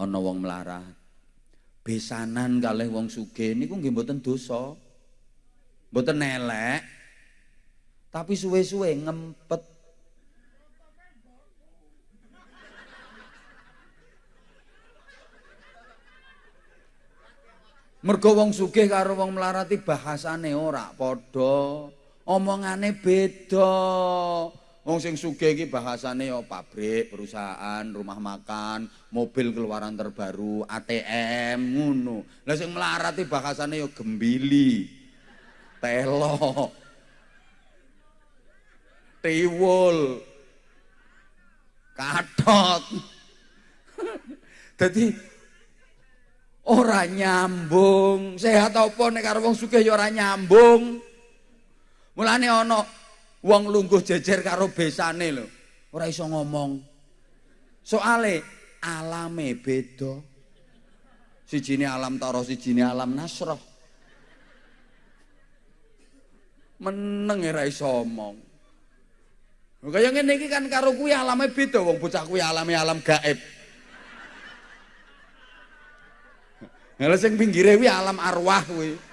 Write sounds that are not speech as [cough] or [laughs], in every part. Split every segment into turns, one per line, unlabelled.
ana wong melarat. Besanan kalih wong sugih niku nggih mboten dosa. Mboten elek. Tapi suwe-suwe ngempet Mergo wong sugih karo wong melarati bahasane ora padha, omongane beda. Wong sing sugih iki bahasane pabrik, perusahaan, rumah makan, mobil keluaran terbaru, ATM ngono. Lah sing melarati bahasane ya gembili. Telo. Tiwul. Katot. Dadi ora nyambung. Sehat apa nek karo wong sugih ya ora nyambung. Mulane ana wong lungguh jejer karo besane lho. Ora iso ngomong. Soale alame beda. Sijine alam taro, sijine alam nasroh. Meneng ora iso omong. Kaya ngene iki kan karo kuwi alame beda wong bocah kuwi alame alam gaib. Lha sing pinggire alam arwah kuwi.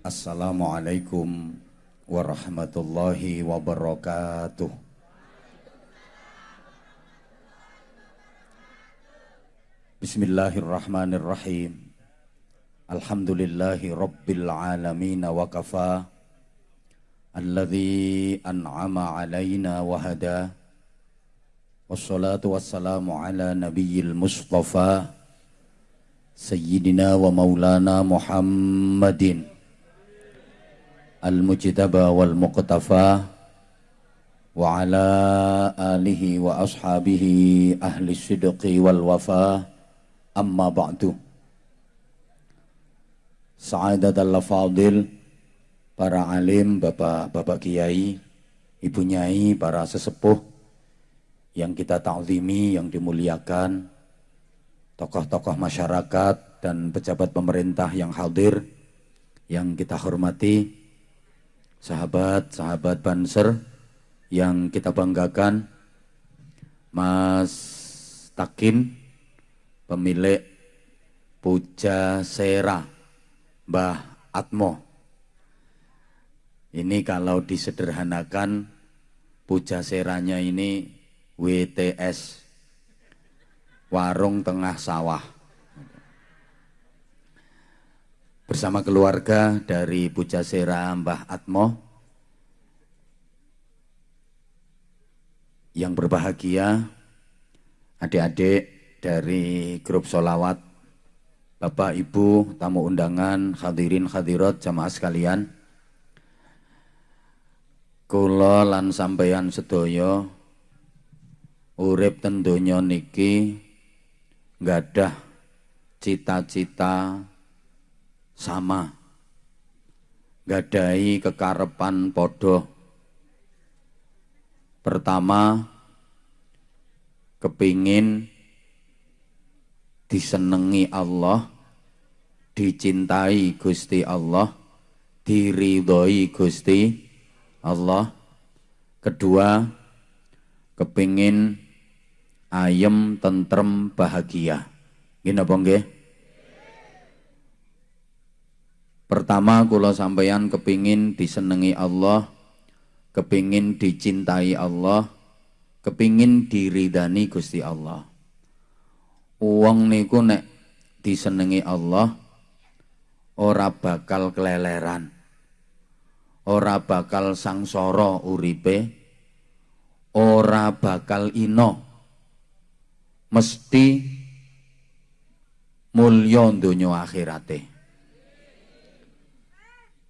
Assalamualaikum warahmatullahi wabarakatuh. Bismillahirrahmanirrahim. Alhamdulillahi rabbil alamin wa kafa alladhi an'ama alaina wa hada wassalatu wassalamu ala nabiyyil mustafa sayyidina wa maulana Muhammadin al-mujtaba wal muqtafa wa ala alihi wa ashabihi ahli sidqi wal wafa amma ba'du. Sa'adat al-fadil para alim, bapak-bapak kiai, ibu nyai, para sesepuh yang kita ta'zimi, yang dimuliakan, tokoh-tokoh masyarakat dan pejabat pemerintah yang hadir, yang kita hormati, sahabat-sahabat Banser yang kita banggakan, Mas Takin, pemilik Puja Sera, Mbah Atmo, ini kalau disederhanakan puja seranya ini WTS warung tengah sawah bersama keluarga dari Puja Sera Mbah Atmo yang berbahagia. Adik-adik dari grup solawat Bapak Ibu tamu undangan hadirin hadirat jamaah sekalian. Kula lan sampeyan sedaya urip ten donya niki nggadah cita-cita sama. Gadai kekarepan podo pertama kepingin disenengi Allah dicintai Gusti Allah diridhoi Gusti Allah. Kedua kepingin ayem tentrem bahagia. Gini apa nggih pertama kula sampeyan kepingin disenengi Allah kepingin dicintai Allah kepingin diridani Gusti Allah. Uang niku nek disenengi Allah ora bakal keleleran ora bakal sangsara uripe ora bakal ino. Mesti mulya donya akhirate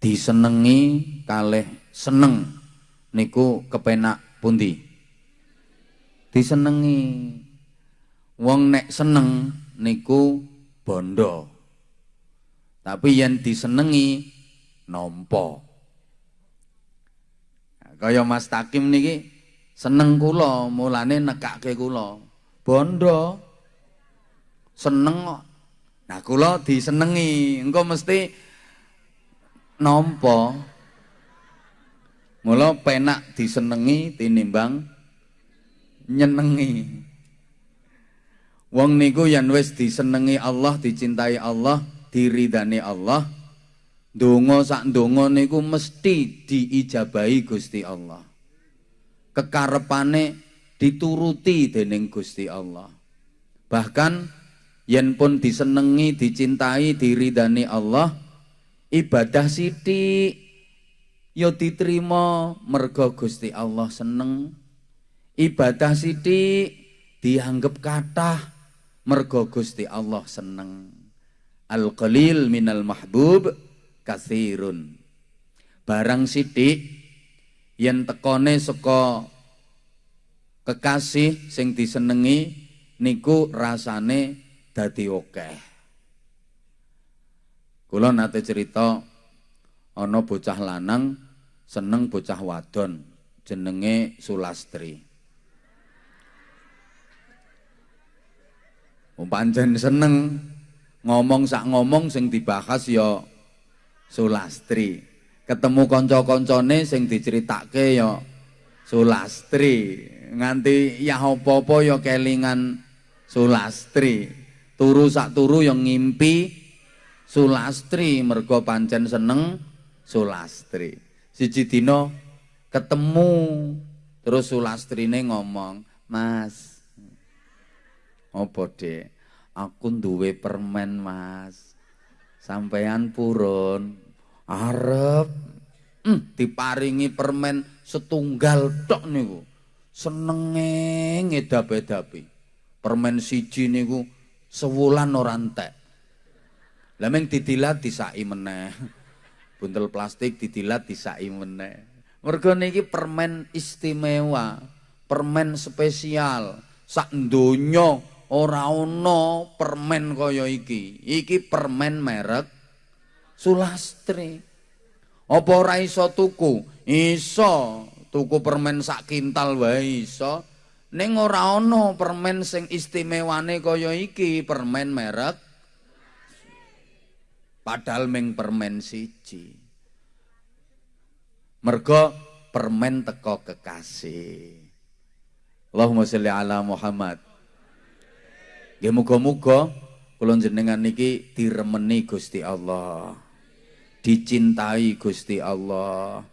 disenengi kalih seneng niku kepenak pundi? Disenengi. Wong nek seneng niku bondo. Tapi yang disenengi nompo Kaya Mas Takim niki seneng kula, mulane nekake kula. Bondo. Seneng kok. Nah kula disenengi, engko mesti nampa. Mula penak disenengi tinimbang nyenengi. Wong niku yen wis disenengi Allah, dicintai Allah, diridani Allah, donga sak donga niku mesti diijabahi Gusti Allah. Kekarepane dituruti dening Gusti Allah. Bahkan yen pun disenengi, dicintai, diridani Allah, ibadah sithik ya diterima mergo Gusti Allah seneng. Ibadah sithik dianggap kathah mergo Gusti Allah seneng. Al qalil minal mahbub kathirun. Barang sithik yen tekone saka kekasih sing disenengi niku rasane dadi akeh kula nate cerita ana bocah lanang seneng bocah wadon jenenge Sulastri Pancen seneng ngomong sak ngomong sing dibahas ya Sulastri. Ketemu kanca-kancane sing diceritake ya Sulastri. Nganti ya apa-apa ya kelingan Sulastri. Turu sak turu yang ngimpi Sulastri mergo pancen seneng Sulastri. Siji dina ketemu terus Sulastrine ngomong, "Mas, Apa, Dek? Aku duwe permen, Mas. Sampean purun arep hmm, diparingi permen setunggal tok niku. Senenge ngedap-edapi. Permen siji niku sewulan ora entek. Lah meng didilat disaki meneh. Buntel plastik didilat disaki meneh. Mergo niki permen istimewa, permen spesial, sak donya ora ana permen kaya iki. Iki permen merek Sulastri. Apa ora iso tuku? Iso tuku permen sak kintal wae iso. Ning ora ana permen sing istimewane kaya iki, permen merek padahal ming permen siji. Mergo permen teko kekasih. Allahumma sholli ala Muhammad. Nggih muga-muga kula jenengan niki diremeni Gusti Allah. Dicintai Gusti Allah.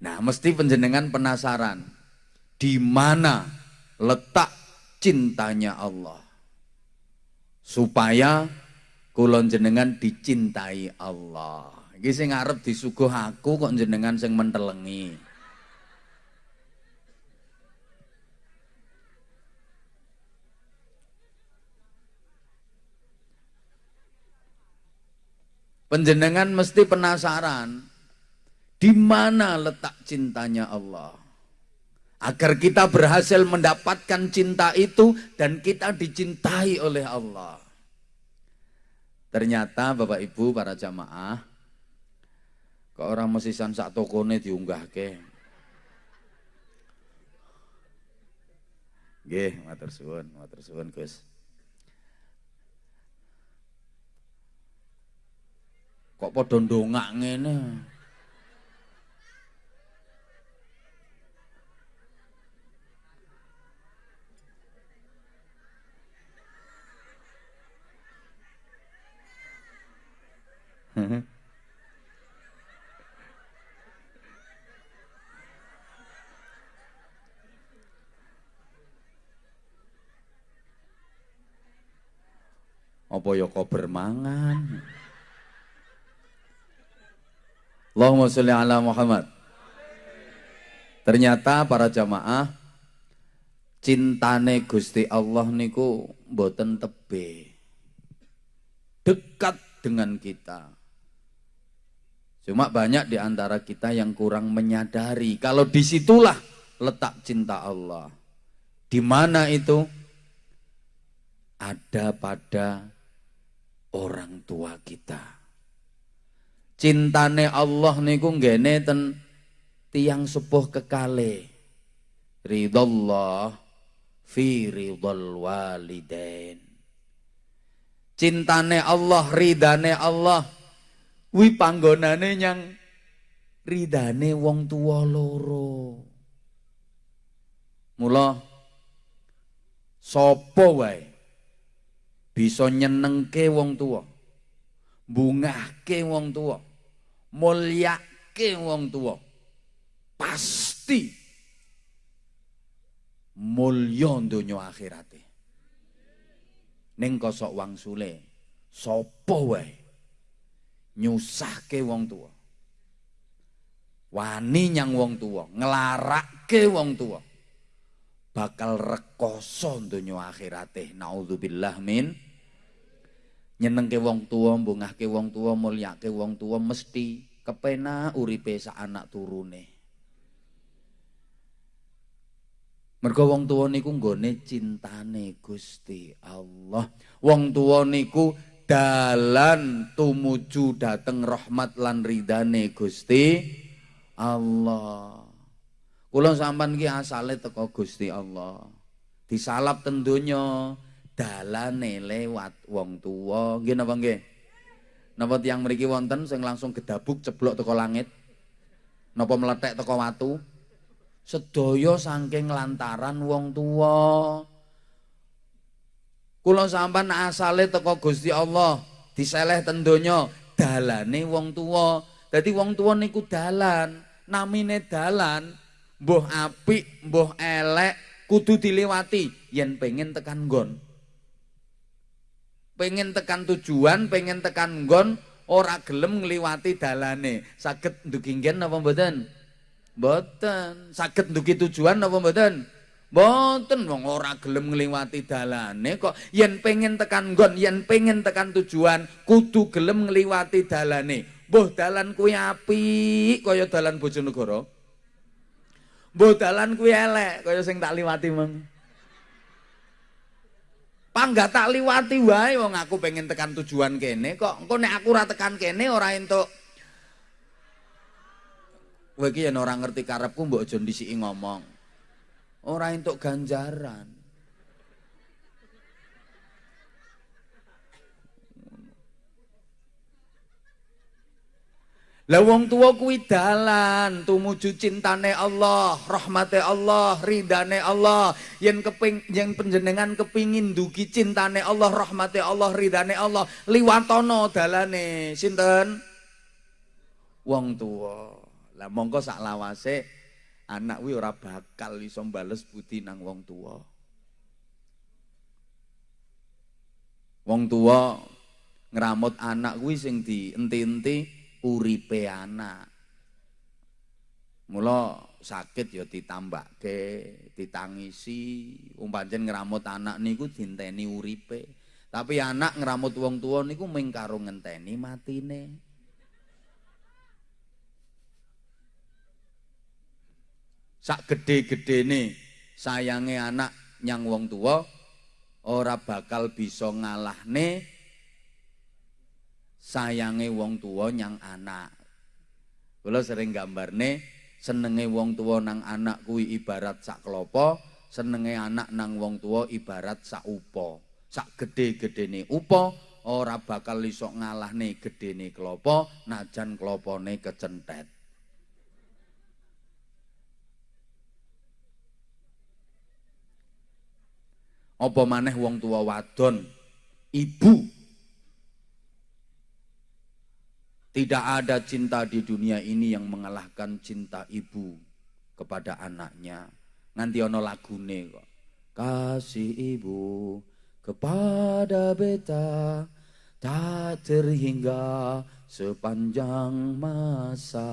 Nah, mesti penjenengan penasaran di mana letak cintanya Allah. Supaya kula jenengan dicintai Allah. Iki sing arep disuguh aku kok jenengan sing mentelengi. Penjenengan mesti penasaran di mana letak cintanya Allah. Agar kita berhasil mendapatkan cinta itu dan kita dicintai oleh Allah. Ternyata Bapak Ibu para jamaah ke orang mesisan sak tokone diunggah ke. Nggih, matur suwun, matur suwun Gus. Kok padha ndongak ngene? Apa ya kok bermangan? Allahumma sholli ala Muhammad. Ternyata para jamaah cintane Gusti Allah niku mboten tebe. Dekat dengan kita. Cuma banyak di antara kita yang kurang menyadari kalau di situlah letak cinta Allah. Di mana itu? Ada pada orang tua kita cintane Allah niku nggene ten tiang sepuh kekale ridallah fi ridal walidain cintane Allah ridane Allah wi panggonane nyang ridane wong tua loro. Mula sapa wae bisa nyenengke wong tua, bungahke wong tua, mulyake wong tua. Pasti mulya donya akhirate. Ning kosok wangsule sapa wae nyusahke wong tua. Wani nyang wong tua, ngelarake wong tua bakal rekoso donya akhirate. Naudzubillah min. Nyenengke wong tua mbungahke wong tua mulyake wong tua mesti kepena uripe sak anak turune. Mergo wong tua niku nggone cintane Gusti Allah. Wong tua niku dalan tumuju dateng rahmat lan ridane Gusti Allah Kula sampean ki asale teko Gusti Allah. Disalap ten donya dalane lewat wong tuwa. Nggih napa nggih? Napa tiyang mriki wonten sing langsung gedabuk ceblok teko langit? Napa meletek teko watu? Sedaya saking lantaran wong tuwa. Kula sampean asale teko Gusti Allah, diseleh ten donya dalane wong tuwa. Dadi wong tuwa niku dalan, namine dalan mbuh apik, mbuh elek, kudu dilewati yen pengen tekan nggon. Pengen tekan tujuan, pengen tekan nggon, ora gelem ngliwati dalane. Saged ndugi nggen napa mboten? Mboten. Saged ndugi tujuan napa mboten? Mboten wong ora gelem ngliwati dalane kok yen pengen tekan nggon, yen pengen tekan tujuan, kudu gelem ngliwati dalane. Mbuh dalan kuwi apik kaya dalan Bojonegoro. Mbok dalan kuwi elek kaya sing tak liwati meng. Pangga tak liwati wae wong aku pengen tekan tujuan kene kok engko nek aku ora tekan kene ora entuk Kowe iki yen ngerti karepku mbok aja ngomong. Ora entuk ganjaran. Lah wong tua kuwi dalan tumuju cintane Allah, rahmate Allah, ridane Allah. Yen keping yen panjenengan kepingin dugi cintane Allah, rahmate Allah, ridane Allah, liwatono dalane sinten? Wong tua. Lah mongko sak lawase anak kuwi ora bakal iso bales budi nang wong tua. Wong tua ngramut anak kuwi sing dienti-enti uripe anak. Mula sakit ya ditambahke, ditangisi, umpancen ngramut anak niku dinteni uripe. Tapi anak ngramut wong tua niku mung karo ngenteni matine. Sak gede-gedene sayange anak nyang wong tua ora bakal bisa ngalahne sayange wong tua nyang anak. Kula sering gambarne senenge wong tua nang anak kuwi ibarat sak klopo, senenge anak nang wong tua ibarat sak upo. Sak gede-gedene upo ora bakal iso ngalahne gedene klopo najan klopone kecentet. Apa maneh wong tua wadon, ibu Tidak ada cinta di dunia ini yang mengalahkan cinta ibu kepada anaknya. Nganti ono lagune kok. Kasih ibu kepada beta tak terhingga sepanjang masa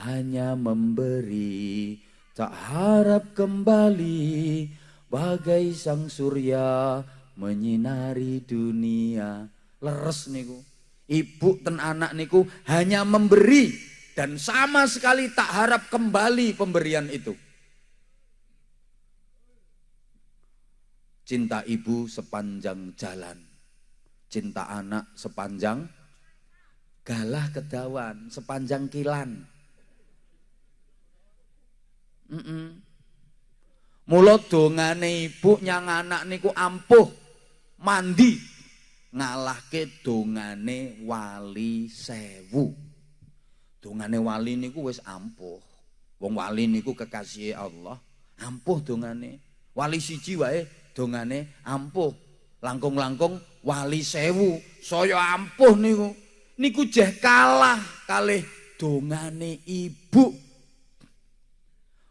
hanya memberi tak harap kembali bagai sang surya menyinari dunia leres niku Ibu dan anak niku hanya memberi dan sama sekali tak harap kembali pemberian itu. Cinta ibu sepanjang jalan. Cinta anak sepanjang galah kedawan, sepanjang kilan. Mm -mm. Mulut dongane ibu nyang anak niku ampuh mandi ngalahke dongane wali sewu Dongane wali niku wis ampuh. Wong wali niku kekasih Allah, ampuh dongane. Wali siji wae dongane ampuh. Langkung-langkung wali sewu saya ampuh niku. Niku jeh kalah kalih dongane ibu.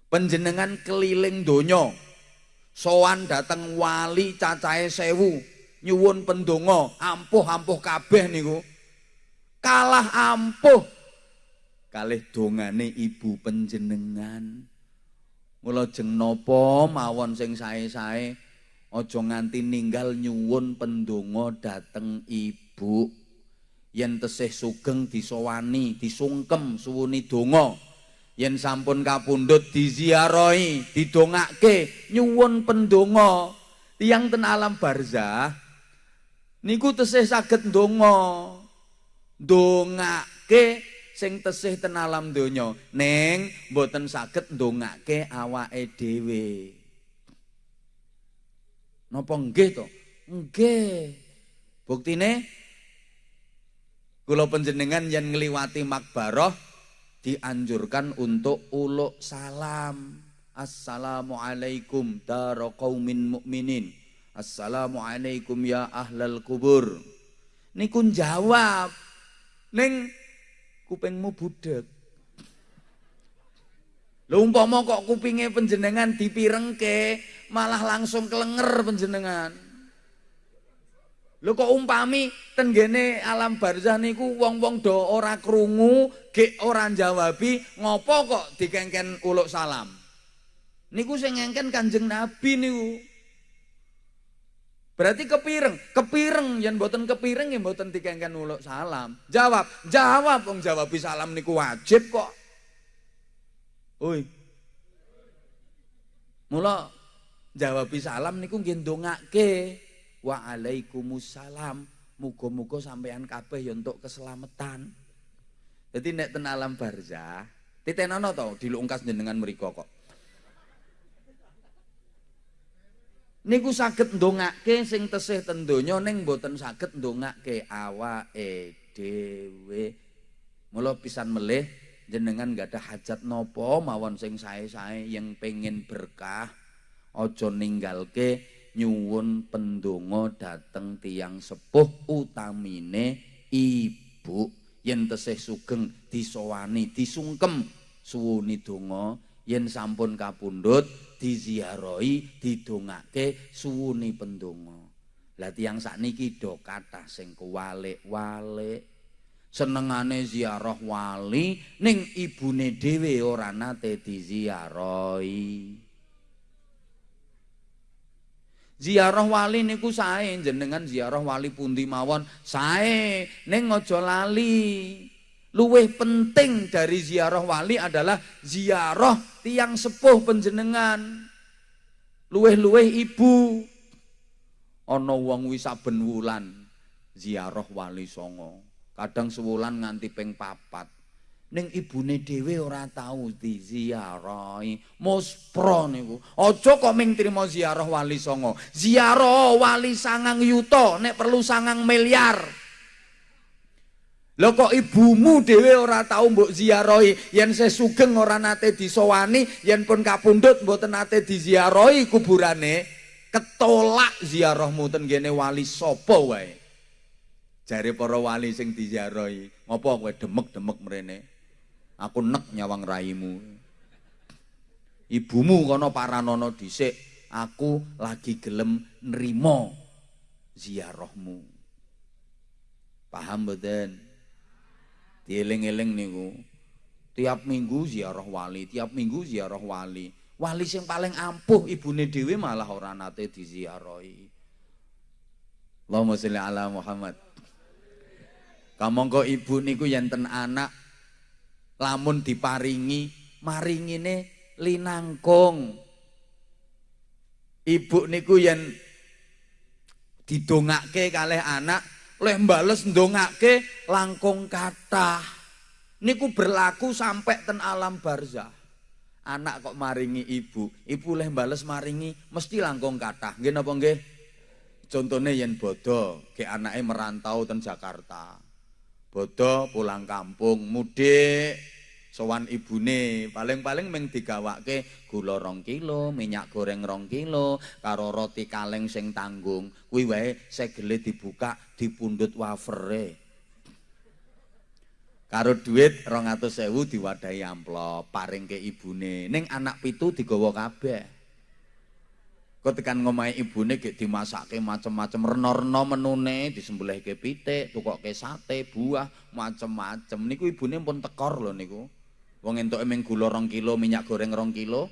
Penjenengan keliling donya. Sowan dateng wali cacahe sewu, nyuwun pendonga, ampuh-ampuh kabeh niku. Kalah ampuh kalih dongane ibu penjenengan. Mula jeng napa mawon sing sae-sae aja nganti ninggal nyuwun pendonga dateng ibu. Yen tesih sugeng disowani, disungkem suwuni donga. Yen sampun kapundhut diziarahi, didongake nyuwun pendonga. Tiyang ten alam barzah niku tesih saged ndonga. Ndongake sing tesih ten alam donya ning mboten saged ndongake awake dhewe napa nggih to nggih buktine kula panjenengan yen ngliwati makbarah dianjurkan untuk uluk salam Assalamualaikum qaumin mukminin Assalamualaikum ya ahlal kubur niku jawab ning kupingmu budek. Lho umpama kok kupinge panjenengan dipirengke, malah langsung kelenger panjenengan. Lho kok umpami tenggene alam barzah niku wong-wong do ora krungu, gek ora jawabi, ngopo kok dikengken uluk salam? Niku sing ngengken Kanjeng Nabi niku. Berarti kepireng, kepireng yang boten kepireng yang boten dikengken uluk salam. Jawab, jawab wong jawab salam niku wajib kok. Oi. Mula jawab salam niku nggih ndongake. Waalaikumsalam. Muga-muga sampean kabeh ya untuk keselamatan. Jadi nek ten alam barzah, titenono to dilungkas jenengan mriku kok. niku saged ndongake sing tesih ten donya ning mboten saged ndongake awake dhewe. Mula pisan melih jenengan gak ada hajat nopo mawon sing sae-sae yang pengen berkah aja ninggalke nyuwun pendonga dateng tiang sepuh utamine ibu. Yen tesih sugeng disowani disungkem. Suwuni donga yen sampun kapundhut diziarahi didongake suwuni pendonga. Lah tiyang sakniki do kathah sing kuwalik-walik. Senengane ziarah wali ning ibune dhewe ora nate diziarahi Ziarah wali niku sae jenengan ziarah wali pundi mawon sae ning aja lali penting dari ziarah wali adalah ziarah tiang sepuh penjenengan. Luwih-luwih ibu. Ana wong wis saben wulan ziarah wali songo. Kadang sewulan nganti ping papat. Ning ibune dhewe ora tau diziarahi. Muspro niku. Aja kok ming trima ziarah wali songo. Ziarah wali sangang yuta nek perlu sangang miliar. Lho kok ibumu dhewe ora tau mbok ziarahi, yen sesugeng ora nate disowani, yen pun kapundhut mboten nate diziarahi kuburane, ketolak ziarahmu ten gene wali sapa wae. Jare para wali sing diziarahi, ngopo kowe demek-demek mrene? Aku nek nyawang raimu. Ibumu kono paranono dhisik, aku lagi gelem nrimo ziarahmu. Paham mboten? Dieling-eling niku. Tiap minggu ziarah wali, tiap minggu ziarah wali. Wali sing paling ampuh ibune dhewe malah ora nate diziarahi. Allahumma sholli ala Muhammad. Kamangka ibu niku yen anak lamun diparingi maringine linangkung. Ibu niku yen didongake kalih anak leh mbales ndongake langkung kathah. Niku berlaku sampai ten alam barzah. Anak kok maringi ibu ibu leh mbales maringi mesti langkung kathah. Nggih napa nggih? Contone yen bodo ke anake merantau ten Jakarta Bodo pulang kampung, mudik sowan ibune. Paling-paling ming digawake gula rong kilo minyak goreng rong kilo karo roti kaleng sing tanggung. Kuwi wae segele dibuka dipundhut wafere. Karo atus sewu diwadahi amplop paring ke ibune. Ning anak pitu digawa kabeh kok tekan ngomahe ibune gek dimasake macem-macem rena-rena menune disembelihke pitik tukokke sate buah macem-macem niku ibune pun tekor lho niku Wong entuk emeng gula rong kilo, minyak goreng rong kilo.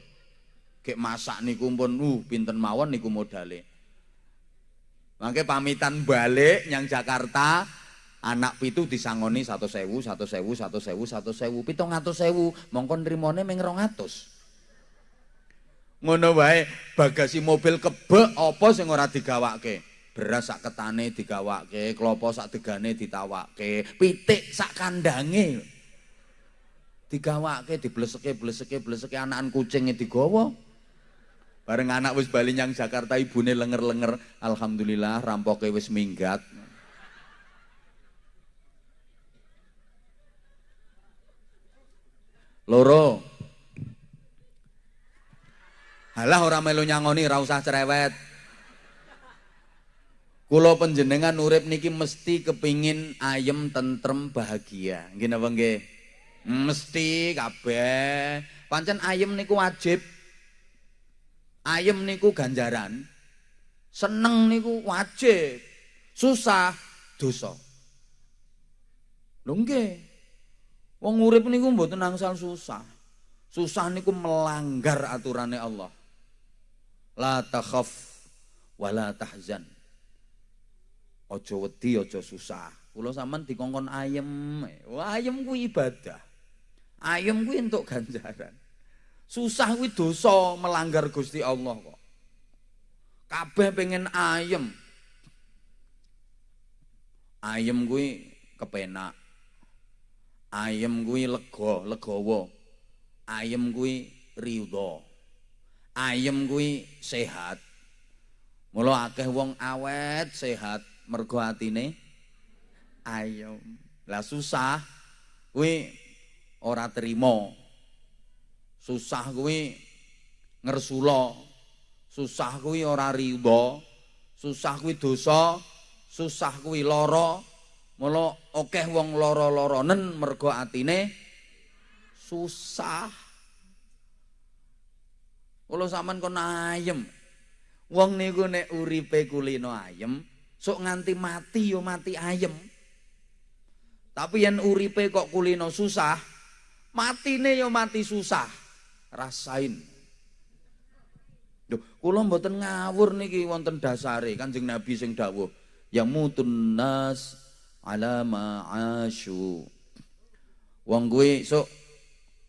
Gek masak niku pun uh pinten mawon niku modale. Mangke pamitan balik nyang Jakarta, anak pitu disangoni satu sewu, satu sewu, satu sewu, satu sewu, pitung atus sewu, mongkon rimone rong atus. Ngono wae bagasi mobil kebek apa sing ora digawake? Beras sak ketane digawake, klopo sak degane ditawake, pitik sak kandange. Digawake dibleseke bleseke bleseke anakan kucing digawa. Bareng anak wis bali nyang Jakarta ibune lenger-lenger alhamdulillah rampoke wis minggat. Loro halah ora melu nyangoni ora usah cerewet Kulo penjenengan urip niki mesti kepingin ayem tentrem bahagia nggih napa nggih Mesti kabeh. Pancen ayem niku wajib. Ayem niku ganjaran. Seneng niku wajib. Susah dosa. Lho nggih. Wong urip niku mboten angsal susah. Susah niku melanggar aturane Allah. La takhaf wa la tahzan. Ojo wedi, ojo susah. Kula sampean dikongkon ayem. Wah, ayem ku ibadah. Ayem kuwi entuk ganjaran. Susah kuwi dosa melanggar Gusti Allah kok. Kabeh pengen ayem. Ayem kuwi kepenak. Ayem kuwi lega, legawa. Ayem kuwi ridho. Ayem kuwi sehat. Mula akeh wong awet sehat mergo atine ayem. Lah susah kuwi ora terima. Susah kuwi ngersula. Susah kuwi ora riba. Susah kuwi dosa. Susah kuwi lara. Mula akeh wong lara-laranen mergo atine susah. Kula sampean kon ayem. Wong niku nek uripe kulino ayem, sok nganti mati yo mati ayem. Tapi yen uripe kok kulino susah, matine ya mati susah. Rasain. Duh, kula mboten ngawur niki wonten dasare Kanjeng Nabi sing dawuh, ya mutun nas ala ma'asyu. Wong kuwi sok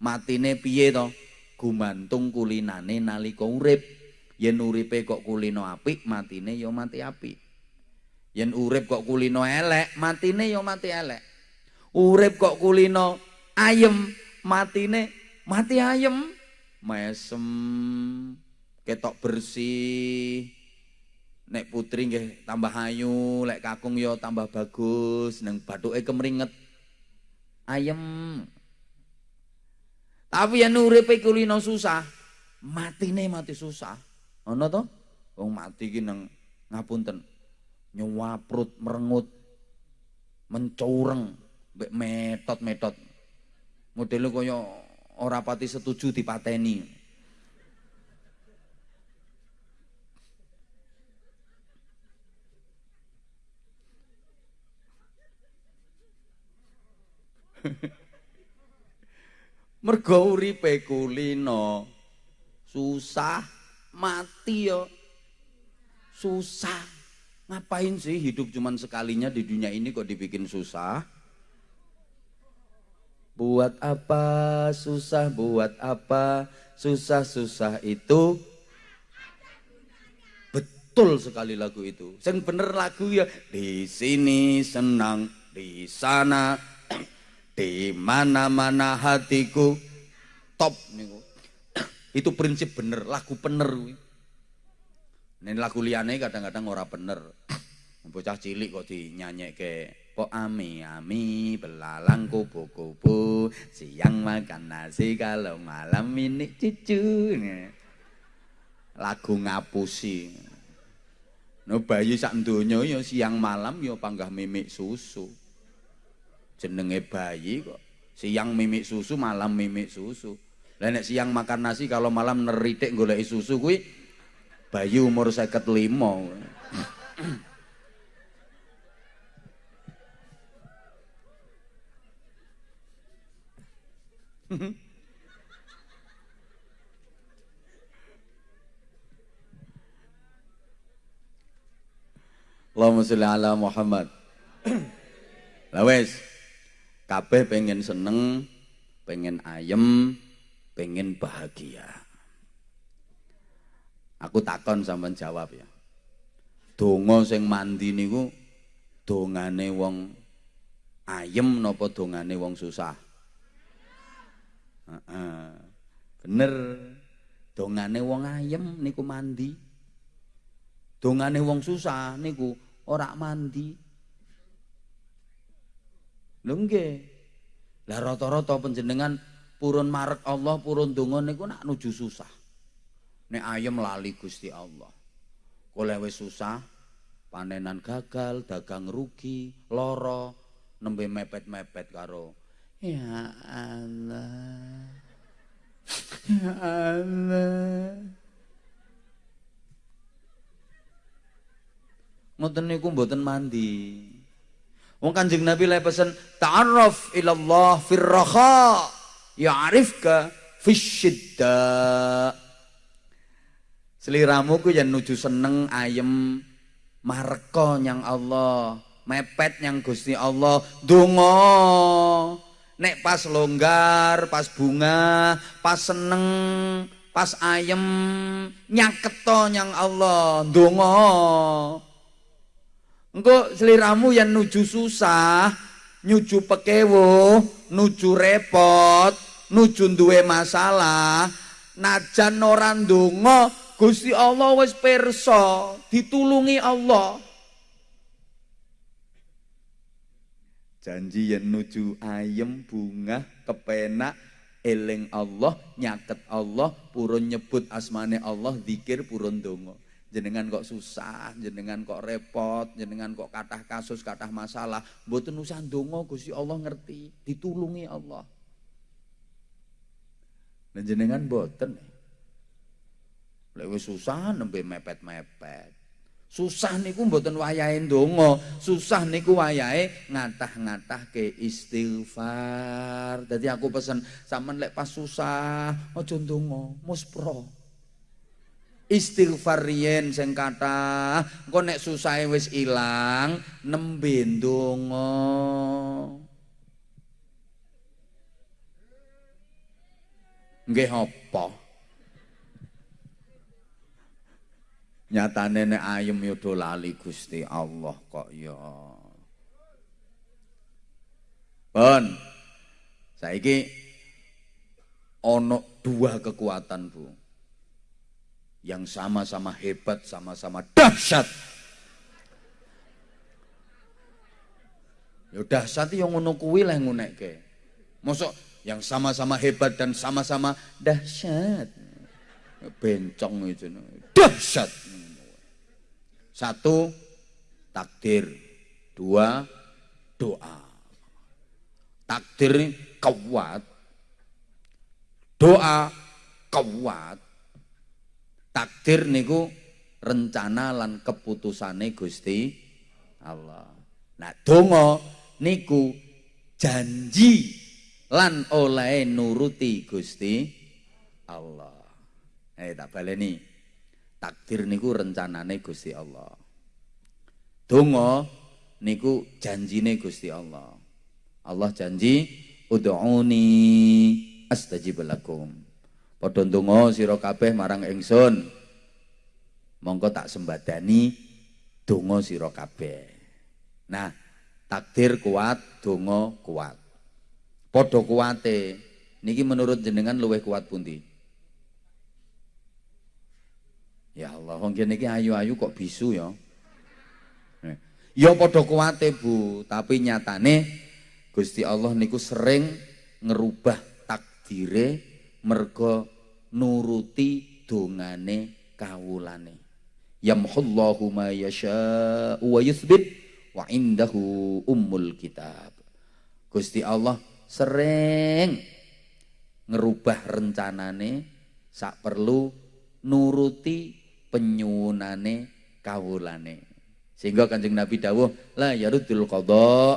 matine piye to? Gumantung kulinane nalika urip. Yen uripe kok kulino apik, matine ya mati apik. Yen urip kok kulino elek, matine ya mati elek. Urip kok kulino ayem, matine mati ayem mesem ketok bersih nek putri nggih tambah ayu lek kakung yo tambah bagus nang bathuke kemringet ayem tapi yen uripe kulino susah. Matine mati susah. Ana to? Wong mati ki nang ngapunten. Nyuwaprut merengut mencureng mbek metot-metot. Modelnya kaya ora pati setuju dipateni [laughs] mergo uripe kulino. Susah mati yo. Susah. Ngapain sih hidup cuman sekalinya di dunia ini kok dibikin susah? Buat apa? Susah, buat apa? Susah-susah itu. Betul sekali lagu itu. Yang bener lagu ya di sini senang, di sana di mana-mana hatiku. Top niku. Itu prinsip bener, lagu bener Ini lagu liane kadang-kadang ora bener. Bocah cilik kok dinyanyi ke Po ami-ami belalang kupu-kupu Siang makan nasi kalau malam ini cucu. Lagu ngapusi. No bayi sak donya ya siang malam ya panggah mimik susu jenenge bayi kok. Siang mimik susu malam mimik susu. Lah nek siang makan nasi kalau malam neritik golek susu kuwi bayi umur 55 Allahumma sholli ala Muhammad. Lah wis kabeh pengen seneng, pengen ayem, pengen bahagia. Aku takon sampean jawab ya. Donga sing mandi niku dongane wong ayem napa dongane wong susah? Heeh. Bener. Dongane wong ayem niku mandi. Dongane wong susah niku ora mandi. Lho nggih. Lah rata-rata panjenengan purun marek Allah, purun donga niku nak nuju susah. Nek ayem lali Gusti Allah. Oleh wis susah, panenan gagal, dagang rugi, loro, nembe mepet-mepet karo Ya Allah. Ya Allah. Ngoten niku mboten mandi. Wong Kanjeng Nabi lek pesen ta'arraf ila Allah fir raha ya'rifka fisyidda. Seliramu ku yen nuju seneng ayem marko nyang Allah, mepet nyang Gusti Allah, donga. Nek pas longgar, pas bunga, pas seneng, pas ayem nyaketo nyang Allah, donga. Engko seliramu yang nuju susah, nuju pekewo, nuju repot, nuju duwe masalah, najan ora ndonga, Gusti Allah wis pirsa, ditulungi Allah. Janji yang nuju ayem bunga kepenak eling Allah, nyaket Allah, purun nyebut asmane Allah, zikir purun donga jenengan kok susah, jenengan kok repot, jenengan kok kathah kasus, kathah masalah, mboten usah ndonga Gusti Allah ngerti, ditulungi Allah. Dan jenengan mboten. Lek wis susah nembe mepet-mepet. Susah niku mboten wayahe ndonga, susah niku wayahe ngatah-ngatah ke istighfar. Jadi aku pesen sampean lek pas susah aja ndonga, muspro istighfar riyen sing kathah. Engko nek susahe wis ilang nembe ndonga. Nggih apa? Nyatane nek ayem yo lali Gusti Allah kok ya. Bon saiki ana dua kekuatan Bu yang sama-sama hebat, sama-sama dahsyat. Ya dahsyat yang ngono kuwi lah ngunekke. Mosok yang sama-sama hebat dan sama-sama dahsyat. Ya bencong itu. Dahsyat. Satu, takdir. Dua, doa. Takdir kuat. Doa kuat takdir niku rencana lan keputusane Gusti Allah. Nah, donga niku janji lan oleh nuruti Gusti Allah. Eh tak baleni. Takdir niku rencanane Gusti Allah. Donga niku janjine Gusti Allah. Allah janji ud'uni astajib lakum. Padha ndonga sira kabeh marang ingsun. Monggo tak sembadani donga sira kabeh. Nah, takdir kuat, donga kuat. Padha kuate. Niki menurut jenengan luwih kuat pundi? Ya Allah, wong niki ayu-ayu kok bisu ya. Ya padha kuwate Bu, tapi nyatane Gusti Allah niku sering ngerubah takdire mergo nuruti dongane kawulane. Yamhullahu ma yasha wa yuthbit wa indahu ummul kitab. Gusti Allah sering ngerubah rencanane sak perlu nuruti penyuwunane kawulane. Sehingga Kanjeng Nabi dawuh la yarudul qada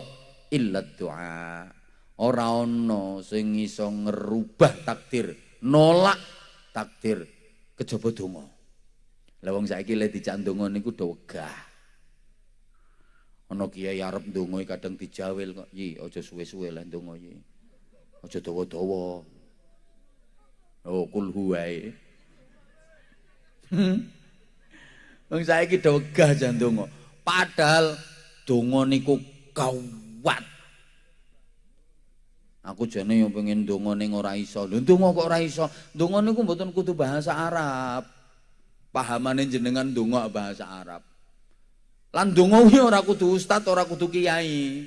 illa doa. Ora ana sing iso ngerubah takdir, nolak takdir kejaba donga. Lah wong saiki le dijak donga niku do wegah. Ana kiai arep ndonga kadang dijawil kok, "Yi, aja suwe-suwe lah ndonga yi. Aja dawa-dawa." Oh, kul huwae. Hmm? Wong saiki do wegah jan donga. Padahal donga niku kawat. Aku jane yo pengen donga ning ora iso. Lho donga kok ora iso? Donga niku mboten kudu bahasa Arab. Pahamane jenengan donga bahasa Arab. Lan donga kuwi ora kudu ustaz, ora kudu kiai.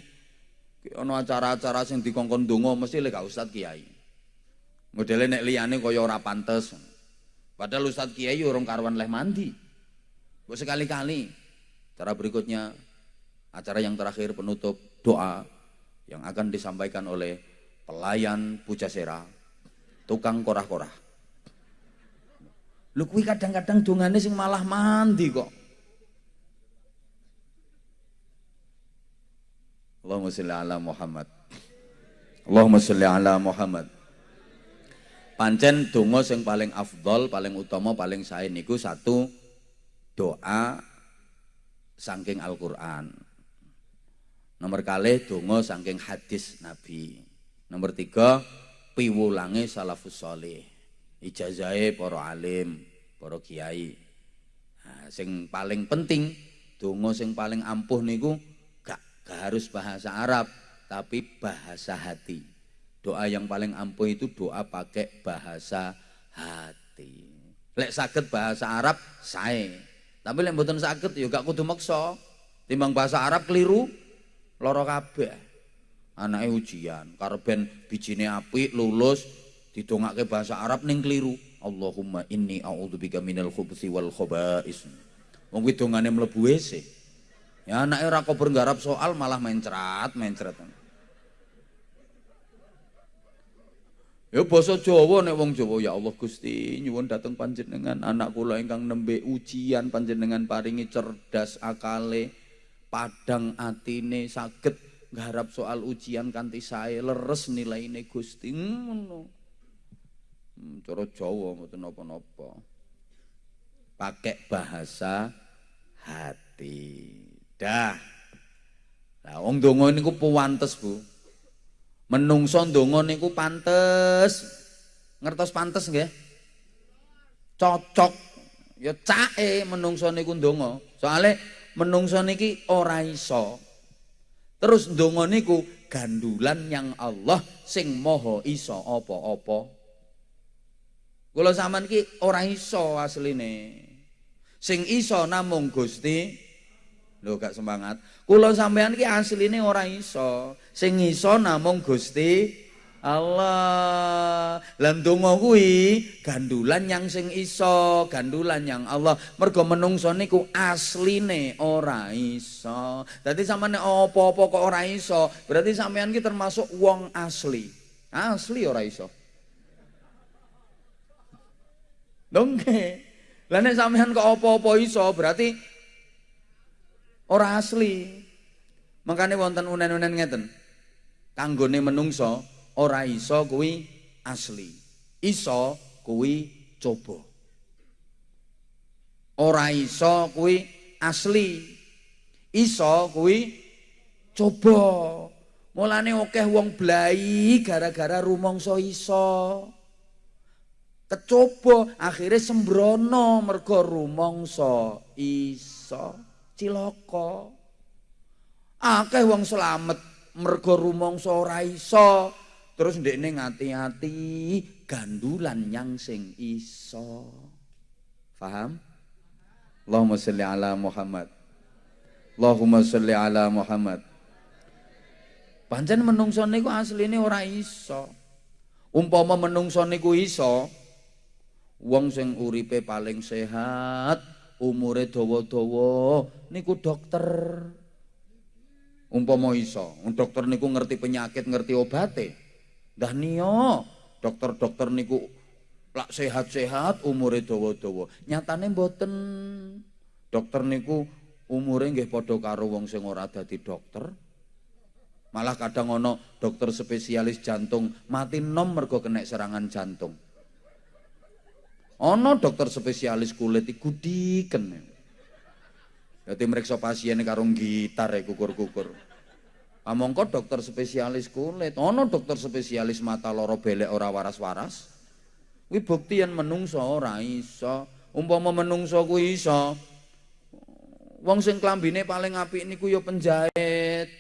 Ana acara-acara sing dikongkon donga mesti lek gak ustaz kiai. Modele nek liyane kaya ora pantes. Padahal ustaz kiai urung karuan leh mandi. Mbok sekali-kali Cara berikutnya acara yang terakhir penutup doa yang akan disampaikan oleh pelayan Pujasera, tukang korah-korah. Lu kuwi kadang-kadang dongane sing malah mandi kok. Allahumma sholli ala Muhammad. Allahumma sholli ala Muhammad. Pancen donga sing paling afdol, paling utama, paling sae niku satu doa saking Al-Qur'an. Nomor kali donga saking hadis Nabi. Nomor tiga piwulange salafus soleh. Ijazahe para alim, para kiai. Nah, sing paling penting donga sing paling ampuh niku gak, gak harus bahasa Arab, tapi bahasa hati. Doa yang paling ampuh itu doa pakai bahasa hati. Lek sakit bahasa Arab, saya tapi lek mboten saged ya gak kudu maksa. Timbang bahasa Arab keliru lara kabeh. Anake ujian, karben bijine apik lulus didongake bahasa Arab ning keliru. Allahumma inni a'udzubika minal khubuthi wal khaba'is. Wong kuwi dongane mlebu WC. Ya anake ora kober nggarap soal malah mencrat, mencret. Ya basa Jawa nek wong Jawa ya Allah Gusti nyuwun dateng panjenengan anak kula ingkang nembe ujian panjenengan paringi cerdas akale padang atine saged ngharap soal ujian kanthi sae leres nilaine Gusti ngono. Hmm, cara Jawa mboten napa-napa. Pakai bahasa hati. Dah. Lah wong donga niku puwantes, Bu. Menungso ndonga niku pantes. Ngertos pantes nggih? Cocok. Ya cae menungso niku ndonga. Soale menungso niki ora iso. Terus ndonga niku gandulan yang Allah sing moho iso apa-apa. Kula sampean ki ora iso asline. Sing iso namung Gusti Lho gak semangat. Kula sampean ki asline ora iso. Sing iso namung Gusti Allah. Lan donga kuwi gandulan yang sing iso, gandulan yang Allah. Mergo menungso niku asline ora iso. Dadi sampeyan apa-apa kok ora iso, berarti sampean ki termasuk wong asli. Asli ora iso. Dongke. Lah nek sampean kok apa-apa iso, berarti Ora asli. Makanya wonten unen-unen ngeten. Kanggone menungso ora iso kuwi asli. Iso kuwi coba. Ora iso kuwi asli. Iso kuwi coba. Mulane akeh wong blai gara-gara rumangsa iso. Kecoba akhirnya sembrono mergo rumangsa iso cilaka. Akeh wong selamat mergo rumangsa ora iso. Terus ndekne ngati-ati gandulan yang sing iso. Paham? Allahumma sholli ala Muhammad. Allahumma sholli ala Muhammad. Pancen menungso niku asline ora iso. Umpama menungso niku iso, wong sing uripe paling sehat, umure dawa-dawa niku dokter. Umpama iso, dokter niku ngerti penyakit, ngerti obate. Dah niyo, dokter-dokter niku lak sehat-sehat, umure dawa-dawa. Nyatane mboten. Dokter niku umure nggih padha karo wong sing ora dadi dokter. Malah kadang ono dokter spesialis jantung mati nom mergo kena serangan jantung. Ono dokter spesialis kulit iku diken. Dadi mriksa pasien karo gitar e kukur-kukur. Amongko dokter spesialis kulit, ono dokter spesialis mata loro belek ora waras-waras. Kuwi bukti yen menungso ora iso. Umpama menungso kuwi iso, Wong sing klambine paling apik niku ya penjahit.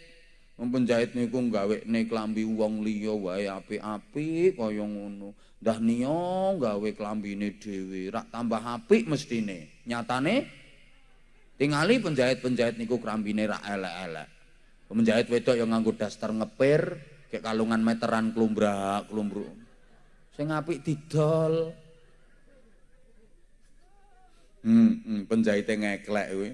Wong penjahit niku gawekne klambi wong liya wae apik-apik kaya ngono. Ndah niya gawe klambine dhewe, rak tambah apik mestine. Nyatane tingali penjahit-penjahit niku klambine rak elek-elek. Penjahit wedok yang nganggo daster ngepir, kayak kalungan meteran klumbrak, klumbruk. Sing apik didol. Hmm, hmm penjahite ngeklek kuwi.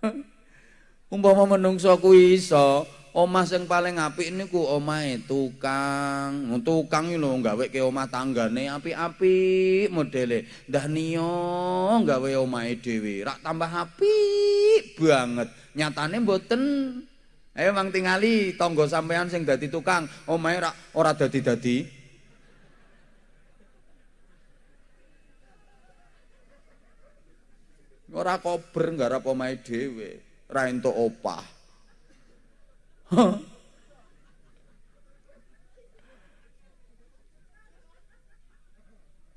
[laughs] Umpama menungso kuwi iso, omah sing paling apik niku omahe tukang. Tukang iki lho gaweke omah tanggane apik-apik modele. Ndah niyo gawe omahe dhewe, rak tambah apik banget. Nyatane mboten. Ayo mang tingali tangga sampean sing dadi tukang, omahe rak ora dadi-dadi. Ora kober nggarap omahe dhewe, ra entuk opah.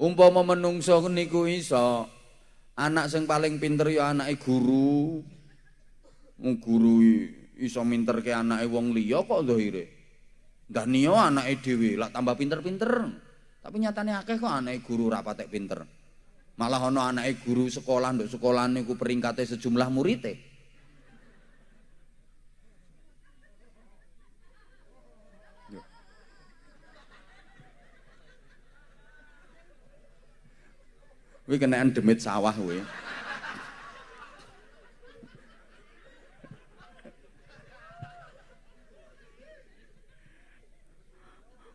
Umpama menungso niku iso, anak sing paling pinter ya anake guru. Guru iso minterke anake wong liya kok zahire. Ndah niya anake dhewe lak tambah pinter-pinter. Tapi nyatane akeh kok anake guru ra patek pinter. Malah ana anake guru sekolah nduk sekolah niku peringkate sejumlah murite. Kuwi kenaan demit sawah kuwi.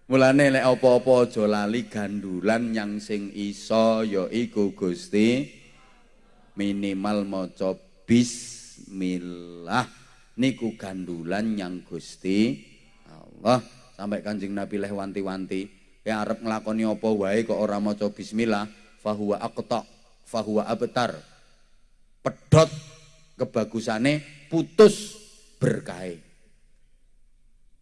Mulane lek apa-apa aja lali gandulan yang sing iso ya iku Gusti. Minimal maca bismillah niku gandulan yang Gusti Allah. Sampai Kanjeng Nabi leh wanti-wanti ya arep nglakoni apa wae kok ora maca bismillah fahuwa aqta fahuwa abtar. Pedot kebagusane putus berkahe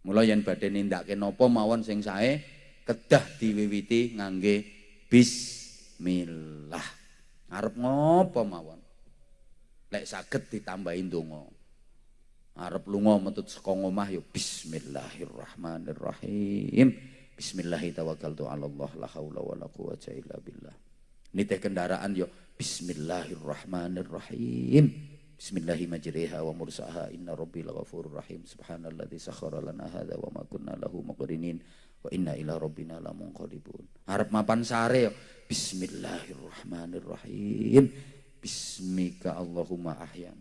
Mula yen badhe nindakake napa mawon sing sae kedah diwiwiti ngangge bismillah. Arep ngopo mawon? Lek saged ditambahi donga. Arep lunga metut saka omah ya bismillahirrahmanirrahim. Bismillahirrahmanirrahim. la haula wala quwata illa billah. Nitih kendaraan yo bismillahirrahmanirrahim. Bismillahi majriha wa mursaha inna rabbi laghafurur rahim subhanalladzi sakhkhara lana hadza wa ma kunna lahu muqrinin wa inna ila rabbina lamunqalibun. Harap mapan sare Bismillahirrahmanirrahim. Bismika Allahumma ahyan.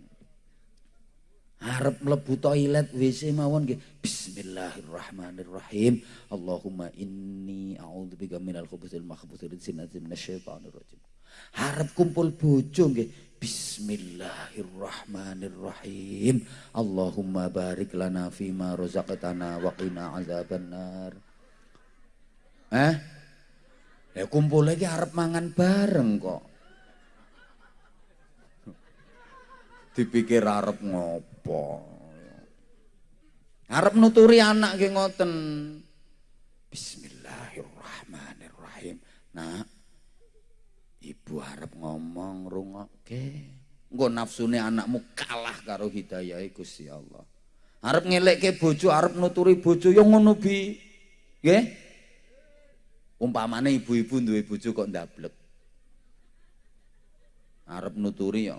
Harap mlebu toilet WC mawon nggih. Bismillahirrahmanirrahim. Allahumma inni a'udzubika minal khubuthil makhbuthil sinati minasyaitonir rajim. Harap kumpul bojo nggih. Bismillahirrahmanirrahim. Allahumma barik lana fima razaqtana wa qina azabannar. Eh? Ya kumpul lagi harap mangan bareng kok. Dipikir harap ngopo. Harap nuturi anak ke ngoten. Bismillahirrahmanirrahim. Nah, Ibu harap ngomong rungokke. Engko nafsune anakmu kalah karo hidayah Gusti Allah. Arep ngelekke bojo, arep nuturi bojo yo ngono bi. Nggih? Umpamane ibu-ibu duwe bojo kok ndablek. Arep nuturi yo.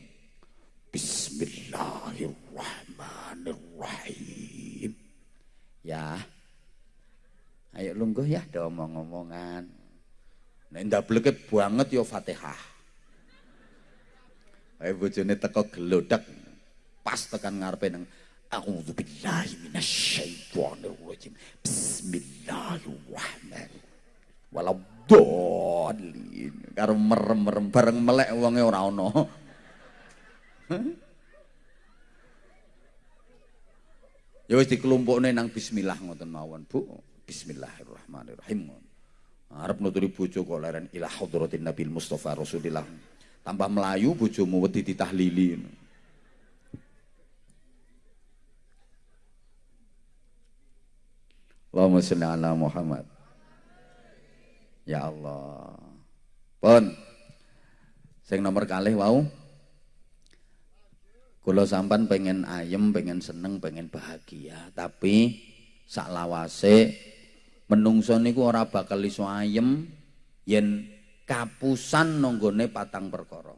Bismillah Bismillahirrahmanirrahim. Ya. Ayo lungguh ya ada omong-omongan. Nek ndableke banget ya Fatihah. Ayo bojone teko gelodak pas tekan ngarepe nang A'udzu billahi minasyaitonir rajim. Bismillahirrahmanirrahim. Waladhdallin. Karo merem-merem bareng melek wonge ora ana. Ya wis dikelompokne nang bismillah ngoten mawon, Bu. Bismillahirrahmanirrahim. Arep nuturi bojo kok leren ila hadratin Nabil Mustafa Rasulillah. Tambah melayu bojomu wedi ditahlili. Allahumma sholli ala Muhammad. Ya Allah. Pun. Sing nomor kalih wau. Kula sampan pengen ayem, pengen seneng, pengen bahagia, tapi sak lawase menungso niku ora bakal iso ayem yen kapusan nonggone patang perkara.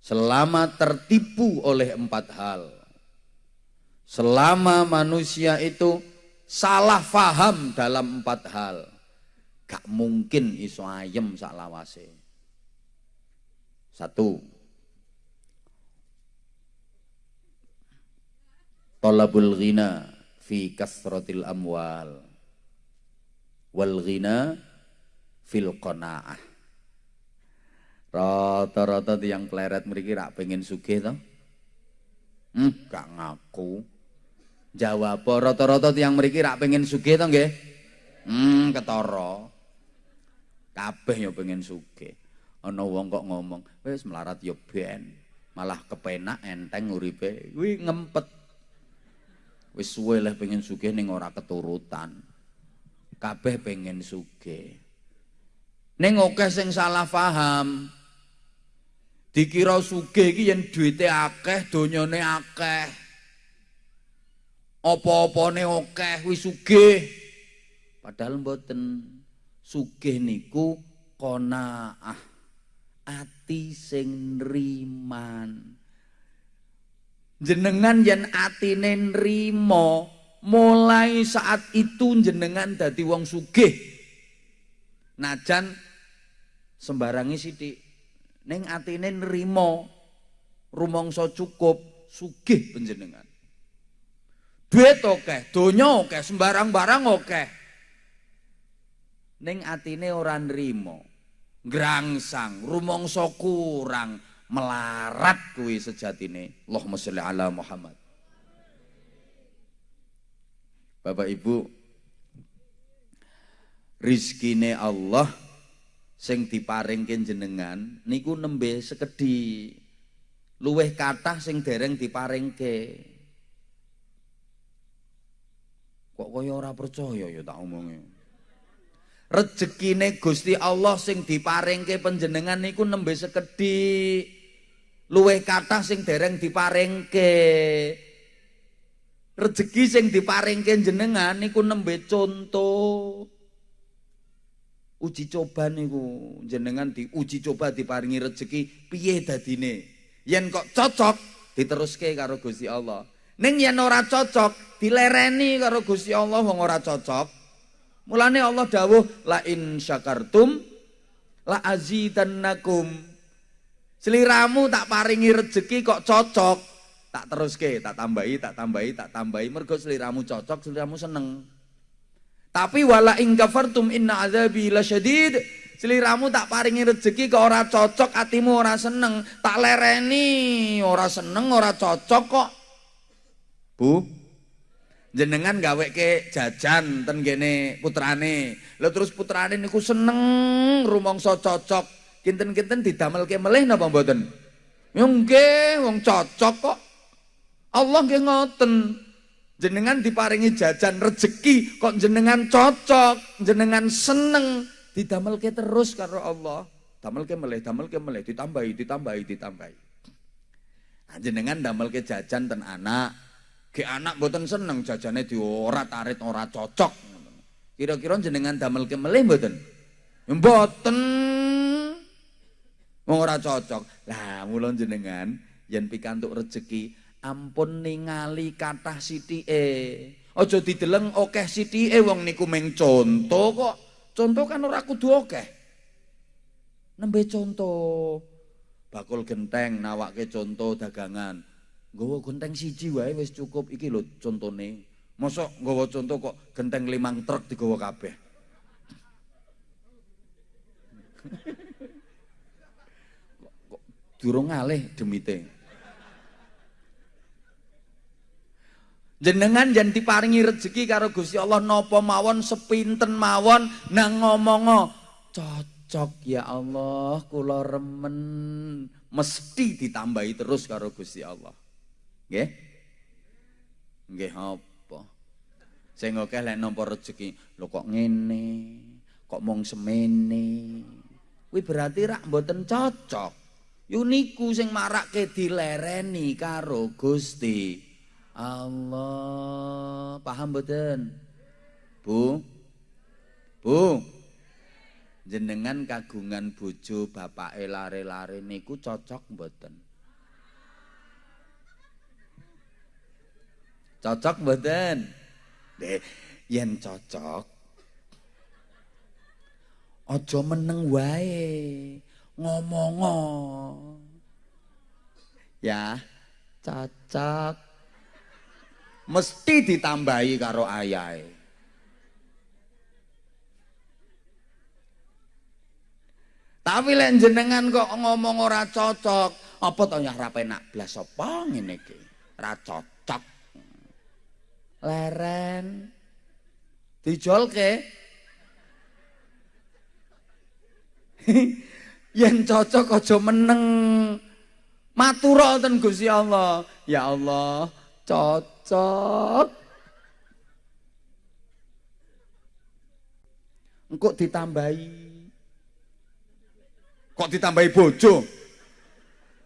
Selama tertipu oleh empat hal. Selama manusia itu salah faham dalam empat hal. Gak mungkin iso ayem sak lawase. Satu, talabul ghina fi kasratil amwal wal ghina fil qanaah. Rata-rata yang pleret mriki rak pengen sugih to? Hmm gak ngaku. Jawab rata-rata yang mriki rak pengen sugih to nggih? Hmm ketara. Kabeh ya pengen sugih. Ana wong kok ngomong wis melarat ya ben malah kepenak enteng uripe. Kuwi ngempet. Wis suwe lah pengen sugih ning ora keturutan. Kabeh pengen sugih. Ning akeh sing salah paham. Dikira sugih iki yen duwite akeh, donyane akeh. Apa-apane akeh wis sugih. Padahal mboten sugih niku qanaah. Ati sing nriman jenengan yen atine nrimo mulai saat itu jenengan dadi wong sugih. Najan sembarangi sithik. Ning atine nrimo rumangsa cukup sugih panjenengan. Duit akeh donya akeh sembarang barang akeh. Ning atine ora nrimo grangsang rumangsa kurang melarat kuwi sejatine. Allahumma sholli ala Muhammad Bapak Ibu rizkine Allah sing diparingke jenengan niku nembe sekedhi luweh kathah sing dereng diparingke. Kok kaya ora percaya ya tak omonge? Rezekine Gusti Allah sing diparingke panjenengan niku nembe sekedhi luweh kathah sing dereng diparingke rezeki sing diparingke jenengan niku nembe contoh uji coba niku jenengan diuji coba diparingi rezeki piye dadine? Yen kok cocok diteruske karo Gusti Allah. Ning yen ora cocok dilereni karo Gusti Allah wong ora cocok. Mulane Allah dawuh la in syakartum la azidannakum. Seliramu tak paringi rezeki kok cocok, tak teruske, tak tambahi, tak tambahi, tak tambahi. Mergo seliramu cocok, seliramu seneng. Tapi wala ing kafartum inna azabi lasyadid. Seliramu tak paringi rezeki kok ora cocok, atimu ora seneng, tak lereni, ora seneng, ora cocok kok. Bu, jenengan gawe ke jajan ten gene putrane. Lo terus putrane niku seneng rumangsa cocok kinten-kinten didamelke melih napa mboten? Nggih, wong cocok kok. Allah nggih ngoten. Jenengan diparingi jajan rezeki kok jenengan cocok, jenengan seneng didamelke terus karo Allah. Damelke melih, damelke melih, ditambahi, ditambahi, ditambahi. Nah, jenengan damelke jajan ten anak, ke anak mboten seneng jajane diora tarit ora cocok. Kira-kira jenengan damelke melih mboten? Mboten Wong ora cocok. Lah mulon jenengan yen pikantuk rejeki ampun ningali kathah sithike. Aja dideleng akeh sithike wong niku mung conto kok. Conto kan ora kudu akeh. Nembe conto. Bakul genteng nawake conto dagangan. Nggawa genteng siji wae wis cukup iki lho contone. Mosok nggawa conto kok genteng limang truk digawa kabeh. [laughs] durung ngalih demite. Jenengan jan diparingi rezeki karo Gusti Allah napa mawon sepinten mawon nang ngomongo cocok ya Allah kula remen mesti ditambahi terus karo Gusti Allah. Nggih? Nggih apa? Sing akeh lek nampa rezeki, lho kok ngene, kok mung semene. Kuwi berarti rak mboten cocok. Yuniku sing marake dilereni karo Gusti Allah. Paham mboten? Bu? Bu? Jenengan kagungan bojo bapake lare-lare niku cocok mboten? Cocok mboten? Deh, yen cocok aja meneng wae ngomongo ya cocok mesti ditambahi karo ayahe. Tapi lek jenengan kok ngomong ora cocok, apa to ya ora penak blas apa ngene iki? Ora cocok. Leren dijolke [laughs] yen cocok aja meneng matura ten Gusti Allah ya Allah cocok. Engkok ditambahi. Kok ditambahi bojo?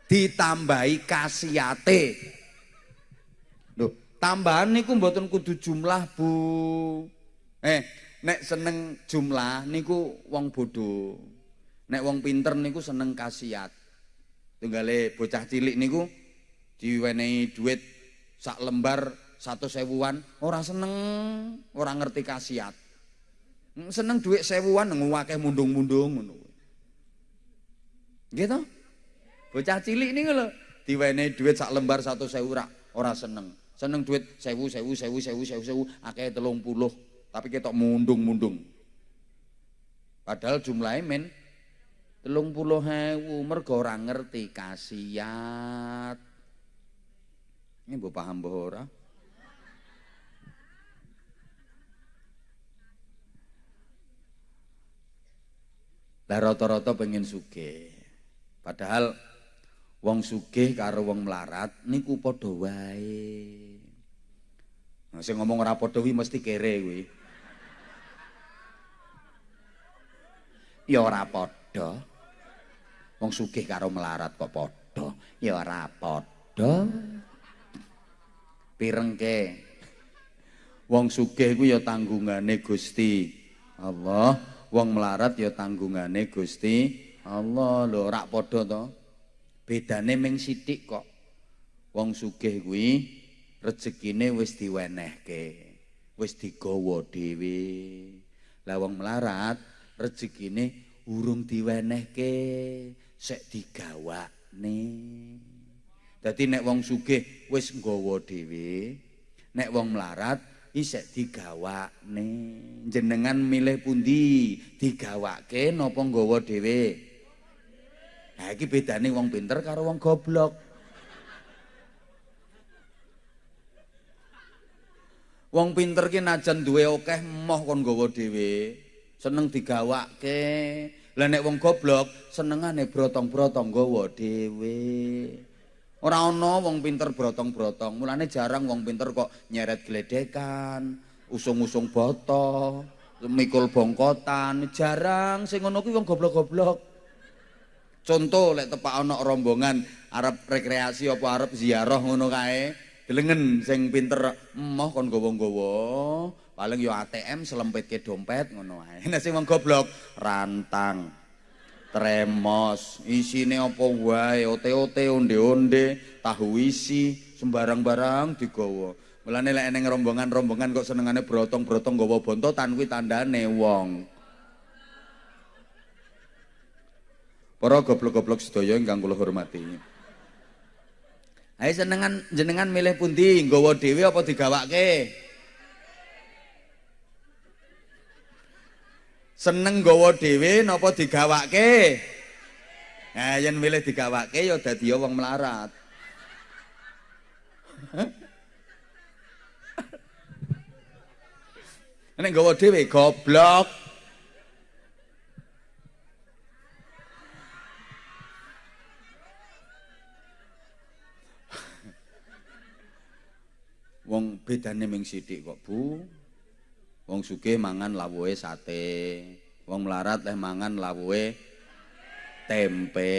Ditambahi kasiate. Loh, tambahan niku mboten kudu jumlah, Bu. Eh, nek seneng jumlah niku wong bodoh. Nek wong pinter niku seneng kasiat. Tunggale bocah cilik niku diwenehi duit sak lembar satu sewuan orang seneng orang ngerti kasiat seneng duit sewuan ngewakeh mundung-mundung gitu bocah cilik ini lho diwenehi duit sak lembar satu sewu rak ora seneng. Seneng duit sewu sewu sewu sewu sewu sewu akeh telung puluh tapi ketok mundung-mundung. Padahal jumlahnya men telung puluh hewu mergo orang ngerti kasiat ini mbok paham mbok ora? Lah rata-rata pengen sugih. Padahal wong sugih karo wong melarat niku padha wae. Nah, sing ngomong ora padha mesti kere kuwi. Ya ora padha. Wong sugih karo melarat kok padha, ya ora padha. Pirengke wong sugih ku ya tanggungane Gusti Allah wong melarat ya tanggungane Gusti Allah. Lho rak padha to? Bedane ming sithik kok. Wong sugih kuwi rezekine wis diwenehke wis digawa dhewe. Lah wong melarat rezekine urung diwenehke sik digawakne Dadi nek wong sugih wis nggawa dhewe, nek wong melarat isek digawakne. Jenengan milih pundi? Digawake napa nggawa dhewe? Nah iki bedane wong pinter karo wong goblok. Wong pinter ki najan duwe akeh moh kon nggawa dhewe, seneng digawake. Lah nek wong goblok senengane brotong-brotong nggawa dhewe. Ora ana wong pinter brotong-brotong. Mulane jarang wong pinter kok nyeret gledekan, usung-usung boto, mikul bongkotan, jarang sing ngono kuwi wong goblok-goblok. Contoh lek tepak ana rombongan arep rekreasi apa arep ziarah ngono kae, delengen sing pinter emoh kon gowo-gowo, paling yo ATM selempitke dompet ngono ae. [laughs] Nek sing wong goblok rantang tremos. Isine apa wae? Ote-ote onde-onde. Tahu isi sembarang barang digawa. Mulane lek eneng rombongan-rombongan kok senengane brotong-brotong gawa bontotan kuwi tandane wong. Para goblok-goblok sedaya ingkang kula hormati. Ayo senengan jenengan milih pundi, nggawa dhewe apa digawake? Seneng nggawa dhewe napa digawake? Nah, yen milih digawake ya dadi wong melarat. Nek nggawa dhewe goblok. Wong bedane ming sithik kok, Bu. Wong sugih mangan lawuhe sate, wong melarat leh mangan lawuhe tempe.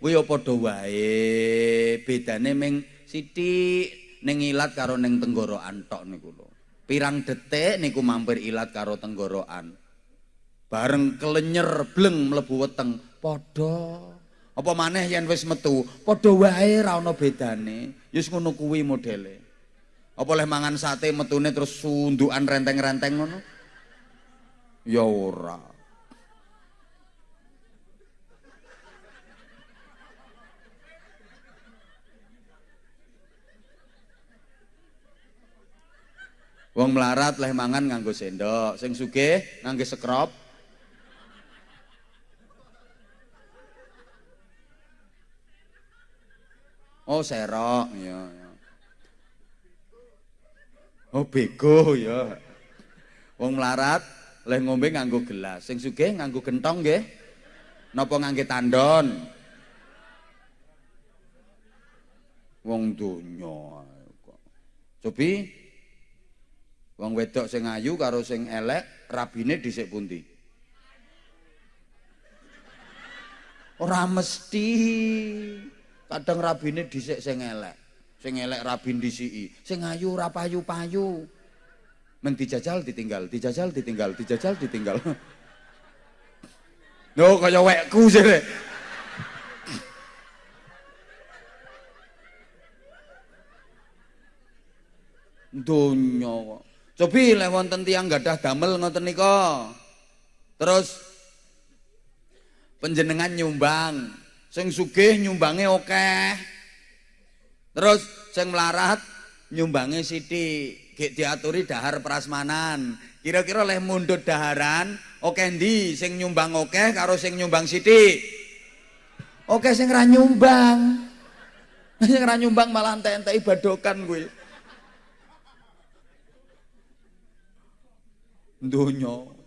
Kuwi ya padha wae. Bedane ming sithik ning ilat karo ning tenggorokan tok niku lho. Pirang detik niku mampir ilat karo tenggorokan. Bareng kelenyer bleng mlebu weteng, padha. Apa maneh yen wis metu, padha wae ra ana bedane. Yus ngono kuwi modele. Apa oleh mangan sate metune terus sundukan renteng-renteng ngono? Ya ora. Wong melarat leh mangan nganggo sendok, sing sugih nganggo sekrop. Oh, serok, ya. ya. Oh bego ya. Wong melarat leh ngombe nganggo gelas, sing sugih nganggo gentong nggih. Napa ngangge tandon? Wong donya kok. Cobi wong wedok sing ayu karo sing elek rabine dhisik pundi? Ora mesti. Kadang rabine dhisik sing elek. Sing elek rabin disiki. Sing ayu ora payu-payu. Men dijajal ditinggal dijajal ditinggal dijajal ditinggal. [laughs] No kaya wekku sih [clears throat] donya kok. Cobi lek wonten tiyang gadah damel ngoten nika. Terus penjenengan nyumbang. Sing sugih nyumbange akeh okay. Terus sing melarat nyumbangi sithik, diaturi dahar prasmanan. Kira-kira oleh mundut daharan, oke ndi sing nyumbang oke karo sing nyumbang sithik? Oke sing ra nyumbang. [laughs] Sing ra nyumbang malah entek-entek ibadokan kuwi. Donya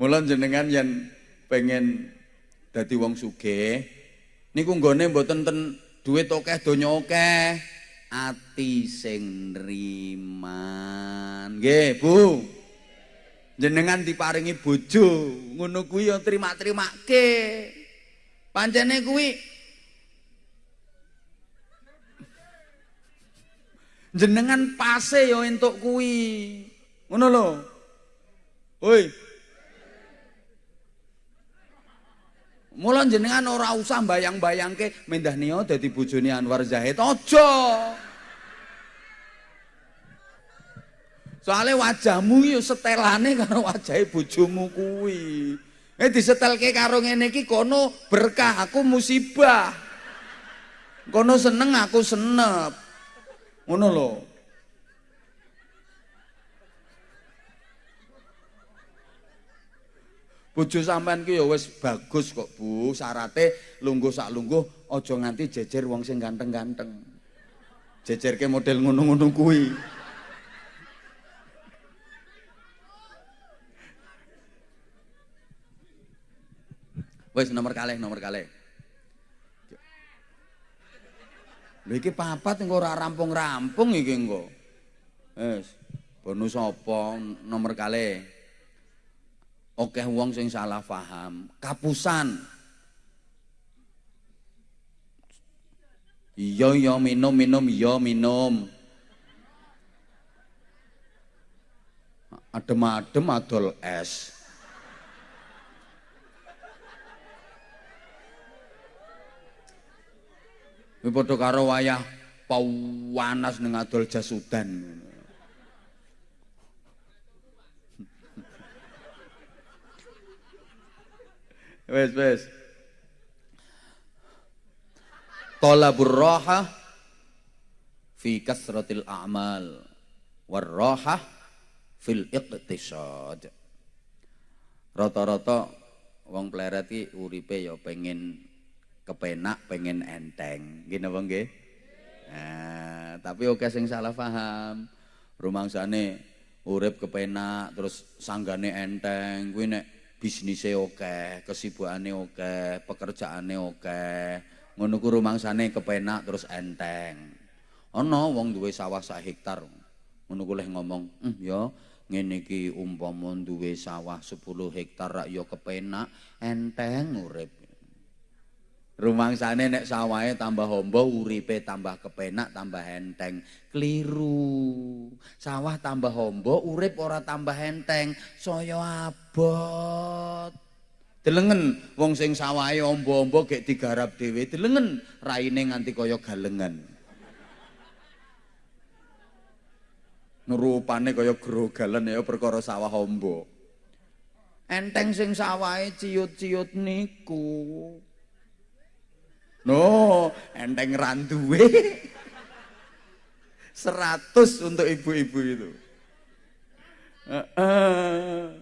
Mula jenengan yang pengen dadi wong sugih niku nggone mboten ten duit akeh donya akeh ati sing nriman. Nggih Bu. Jenengan diparingi bojo ngono kuwi ya trima-trimake pancene kuwi jenengan pase ya entuk kuwi. Ngono lho. Oi Mula jenengan ora usah bayang-bayangke mendah niyo dadi bojone Anwar Zahid. Aja. Soale wajahmu yo setelane karo wajahe bojomu kuwi. Eh disetelke karo ngene iki kono berkah, aku musibah. Kono seneng, aku senep. Ngono lho. Bojo sampean ki ya wis bagus kok, Bu. Syarate lungguh sak lungguh aja nganti jejer wong sing ganteng-ganteng. Jejerke model ngono-ngono kuwi. Wis nomor kalih, nomor kalih. Lha iki papat engko ora rampung-rampung iki engko. Wis, bonus apa nomor kalih? Oke wong sing salah paham, kapusan. Iya iya minum minum iya minum. Adem-adem adol es. Kuwi padha karo wayah pawanas ning adol jasudan. Wes wes. Talabur raha fi kasratil a'mal war raha fil iqtisad. Rata-rata wong pleret iki uripe ya pengen kepenak, pengen enteng. Nggih napa nggih? Nah, tapi oke sing salah paham. Rumangsane urip kepenak terus sanggane enteng kuwi nek bisnisnya oke, kesibukane oke, pekerjaane oke. ku rumangsane kepenak terus enteng. Ana wong duwe sawah sak hektar. Ngono ku leh ngomong, "Hmm ya, ngene iki umpama duwe sawah 10 hektar rak ya kepenak, enteng urip." Rumangsane nek sawahe tambah hombo, uripe tambah kepenak, tambah enteng. Keliru. Sawah tambah hombo, urip ora tambah enteng, saya abot. Delengen wong sing sawahe ombo-ombo gek digarap dhewe, delengen raine nganti kaya galengan. Nurupane kaya grogalan ya perkara sawah ombo. Enteng sing sawahe ciut-ciut niku. No, enteng randuwe. 100 untuk ibu-ibu itu. Heeh.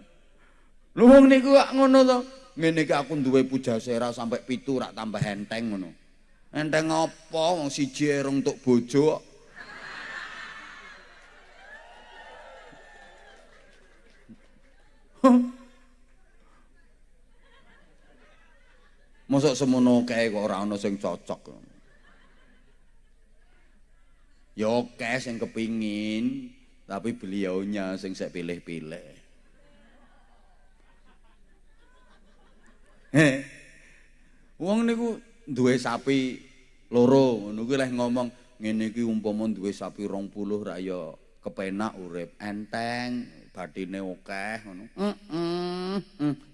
Uh, uh. Niku ngono to. ngene iki aku duwe pujasera sampai pitu rak tambah enteng ngono. Enteng apa wong siji erong untuk bojo Mosok semono kae kok ora ana sing cocok. Ya oke sing kepingin, tapi beliaunya sing saya pilih-pilih. Wong niku duwe sapi loro, ngono kuwi leh ngomong ngene iki umpama duwe sapi 20 ra ya kepenak urip, enteng, bathine akeh ngono. Heeh.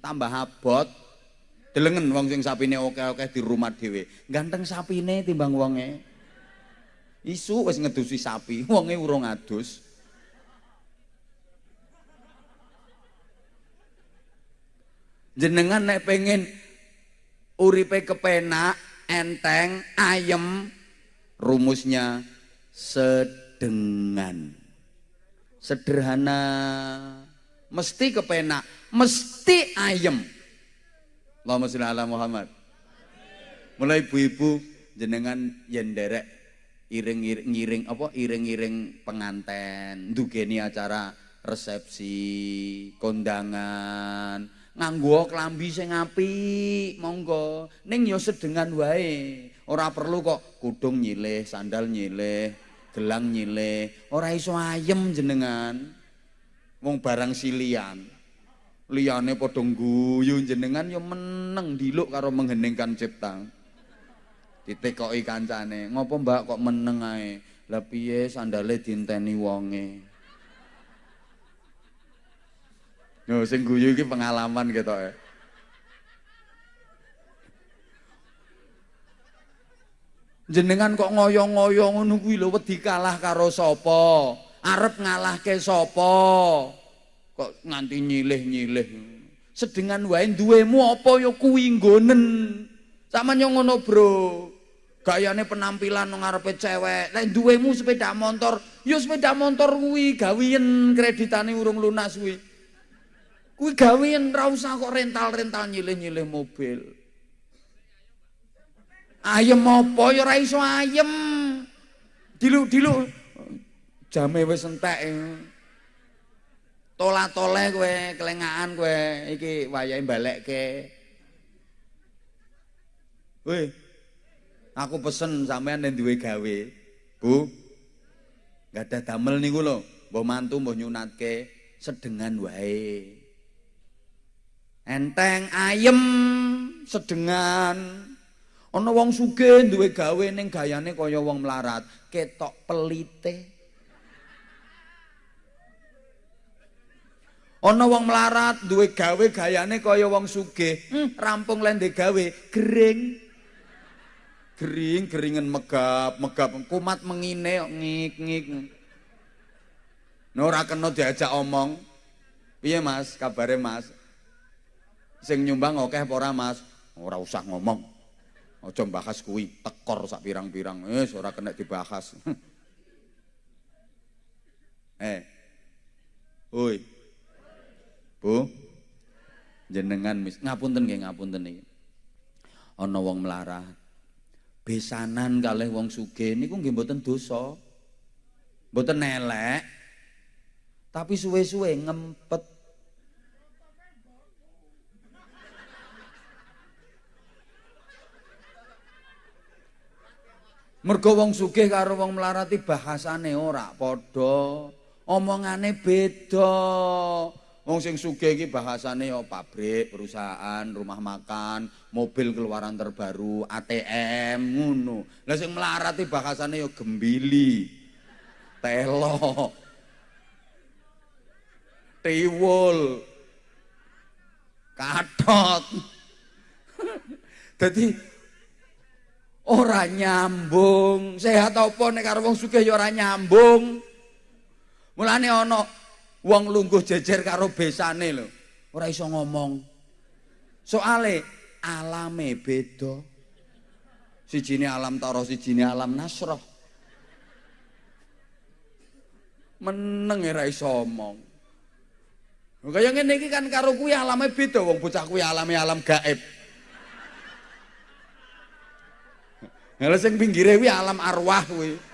Tambah abot. Delengen wong sing sapine akeh-akeh di rumah dhewe. Ganteng sapine timbang wonge. Isu wis ngedusi sapi, [laughs] wonge urung adus. jenengan nek pengen uripe kepenak, enteng, ayem, rumusnya sedengan. Sederhana, mesti kepenak, mesti ayem. Allahumma sholli ala Muhammad. Mulai ibu-ibu jenengan yen derek iring-iring apa? Iring-iring penganten, dugeni acara resepsi, kondangan, nganggo klambi sing apik monggo. Ning ya sedengan wae. Ora perlu kok kudung nyilih sandal nyilih gelang nyilih ora iso ayem jenengan. Wong barang silian liyane padha guyu jenengan ya meneng diluk karo mengheningkan cipta ditekoki kancane ngopo mbak kok meneng ae lah piye sandale dinteni wonge Yo sing guyu iki pengalaman ketok ya. Jenengan kok ngoyo-ngoyo ngono kuwi lho wedi kalah karo sapa? Arep ngalahke sapa? Kok nganti nyilih-nyilih. Sedengan wae duwemu apa ya kuwi nggonen. Yo ngono, Bro. Gayane penampilan nang ngarepe cewek. Lek duwemu sepeda motor, yo sepeda motor kuwi gawiyen kreditane urung lunas kuwi. Kuwi gawean ra usah kok rental-rental nyilih-nyilih mobil. Ayem apa ya ora iso ayem. Dilu-dilu jame wis entek. Tola-tole kowe, kelengahan kowe iki wayahe balekke. Woi. Aku pesen sampean nek duwe gawe. Bu. Enggak ada damel niku lho. Mbah mantu mbah nyunatke sedengan wae. enteng ayem sedengan Ana wong sugih duwe gawe ning gayane kaya wong melarat, ketok pelite. Ana wong melarat duwe gawe gayane kaya wong sugih, hmm, rampung lende gawe, gering. Gering, geringen megap, megap, kumat mengine ngik-ngik. Nah ora kena diajak omong. Piye Mas, kabare Mas? Sing nyumbang akeh apa ora Mas? Ora usah ngomong. Aja bahas kuwi, tekor sak pirang-pirang. Wis ora kena dibahas. [laughs] eh. Hoi. Bu. Jenengan mis ngapunten nggih ngapunten iki. Ana wong melarat. Besanan kalih wong sugih niku nggih mboten dosa. Mboten elek. Tapi suwe-suwe ngempet Mergo wong sugih karo wong melarati bahasane ora padha, omongane beda. Wong sing sugih iki bahasane ya pabrik, perusahaan, rumah makan, mobil keluaran terbaru, ATM ngono. Lah sing melarati bahasane ya gembili. Telo. Tiwul. Katot. [laughs] Dadi ora nyambung. Sehat apa nek karo wong sugih ya ora nyambung. Mulane ana wong lungguh jejer karo besane lho. Ora iso ngomong. Soale alame beda. Sijine alam taro, sijine alam nasroh. Meneng ora iso omong. Kaya ngene iki kan karo kuwi alame beda wong bocah kuwi alame alam gaib. Lha sing pinggire kuwi alam arwah kuwi.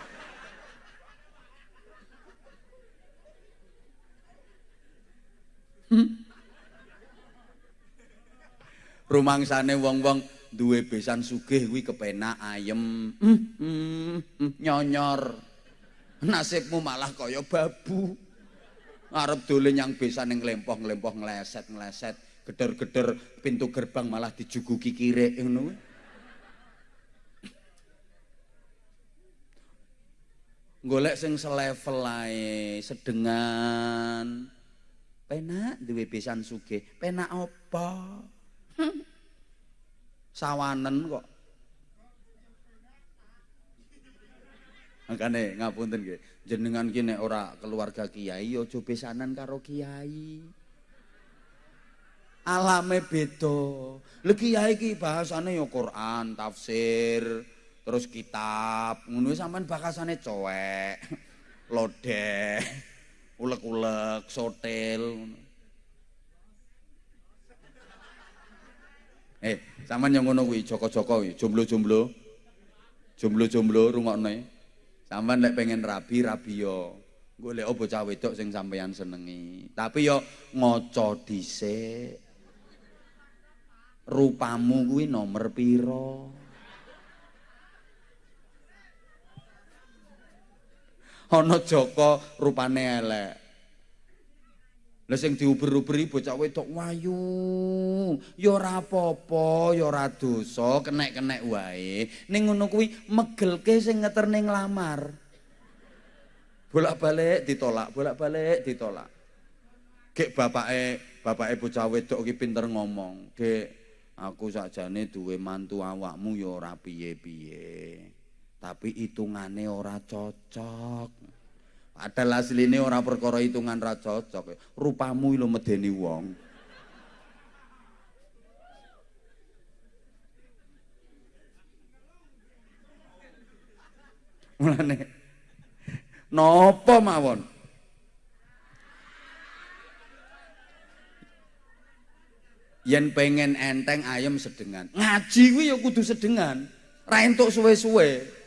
Rumangsane wong-wong duwe besan sugih kuwi kepenak ayem. Hmm, hmm, hmm, nyonyor. Nasibmu malah kaya babu. Arep dolen yang besan ning lempoh-lempoh ngleset-ngleset, geder-geder pintu gerbang malah dijuguki kirek ngono kuwi. golek sing selevel ae, sedengan. Penak duwe besan sugih. Penak apa? Sawanen kok. Makane ngapunten nggih, jenengan ki nek ora keluarga kiai aja besanan karo kiai. Alame beda. Lha kiai ki bahasane ya Quran, tafsir, terus kitab ngono sampean bakasane cowek lodeh ulek-ulek sotel eh sampean yang ngono kuwi joko-joko kuwi jomblo-jomblo. Jomblo-jomblo rungokne. Sampean lek pengen rabi rabi yo. Golek bocah wedok sing sampean senengi. Tapi yo ngaca dhisik. Rupamu kuwi nomor piro ana Joko rupane elek. Lah sing diuber-uberi bocah wedok wayu, ya ora apa-apa, ya ora dosa, kenek-kenek wae. Ning ngono kuwi megelke sing ngeterne nglamar. Bolak-balik ditolak, bolak-balik ditolak. Gek bapake, bapake bocah wedok iki pinter ngomong. Gek, aku sakjane duwe mantu awakmu ya ora piye-piye. Tapi hitungane ora cocok. Padahal asline ora perkara hitungan ra cocok. Rupamu lho medeni wong. Mulane napa mawon? Yen pengen enteng ayam sedengan. Ngaji kuwi ya kudu sedengan. Ra entuk suwe-suwe.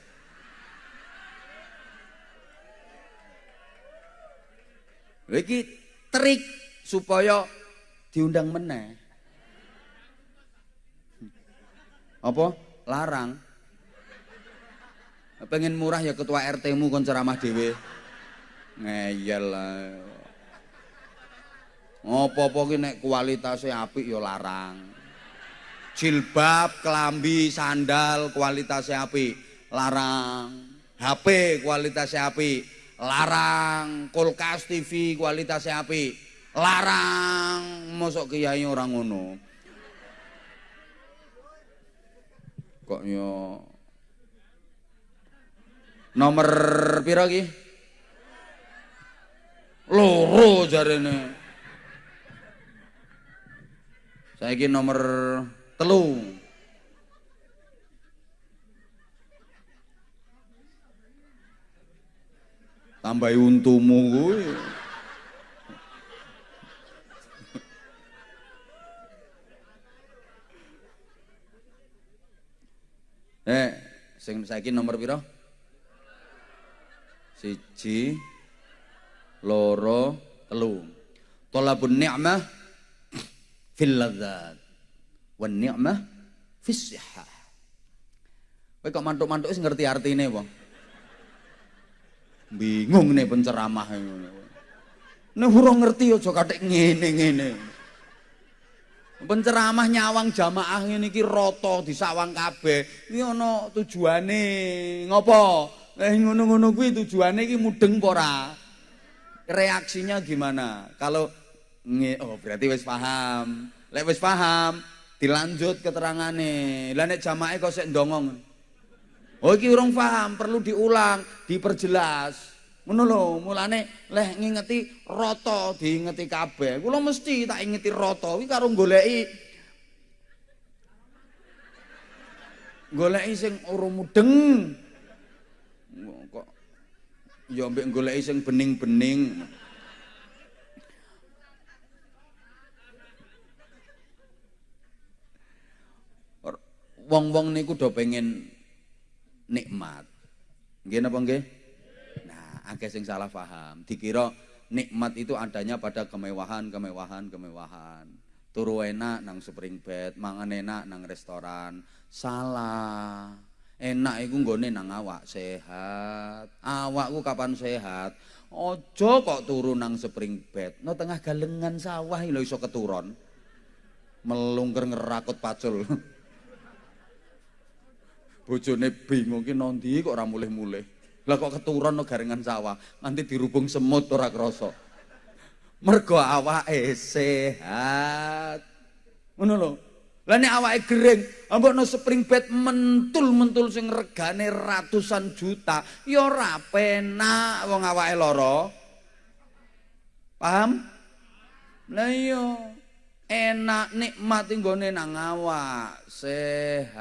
Iki trik supaya diundang meneh. Apa? Larang. Pengen murah ya ketua RT-mu kon ceramah dhewe. Ngeyel. Apa-apa ki nek kualitasnya apik ya larang. Jilbab, kelambi, sandal kualitasnya api, larang. HP kualitasnya api, larang. Kulkas TV kualitasnya api, larang. Mosok kiai orang ngono. Kok yo Nomor pira ki? Loro jarene. Saiki nomor telu. Tambahi untumu kuwi. Eh, sing saiki nomor pira? Siji, loro, telu. Talabun ni'mah fil ladzat wan ni'mah fis sihah. Kowe kok mantuk-mantuk wis ngerti artine apa? Bingung nih penceramah. Nek urung ngerti aja kathik ngene-ngene. Penceramah nyawang jamaah ngene iki rata disawang kabeh. Iki ana tujuane ngopo? Eh ngono-ngono kuwi tujuane iki mudeng apa ora? Reaksinya gimana? Kalau oh berarti wis paham. Lek wis paham, dilanjut keterangane. Lah nek jamaah kok sik ndongong. Oh iki urung paham, perlu diulang, diperjelas. Ngono lho, mulane leh ngingeti rata diingeti kabeh. Kula mesti tak ingeti rata kuwi karo goleki goleki sing ora mudeng. Kok ya mbek goleki sing bening-bening. Wong-wong niku do pengen nikmat. Nggih napa nggih? Nah, akeh sing salah paham. Dikira nikmat itu adanya pada kemewahan, kemewahan, kemewahan. Turu enak nang spring bed, mangan enak nang restoran. Salah. Enak iku nggone nang awak sehat. Awakku kapan sehat? Ojo kok turu nang spring bed. No tengah galengan sawah lho iso keturun. Melungker ngerakut pacul. [laughs] bojone bingung ki nondi kok ora mulih-mulih. Lah kok keturun no garengan sawah, nanti dirubung semut ora krasa. Mergo awake sehat. Ngono lho. Lah nek awake gering, ambekno spring bed mentul-mentul sing regane ratusan juta, ya ora penak wong awake lara. Paham? Lah iya. Enak nikmat nggone nang awak. Sehat.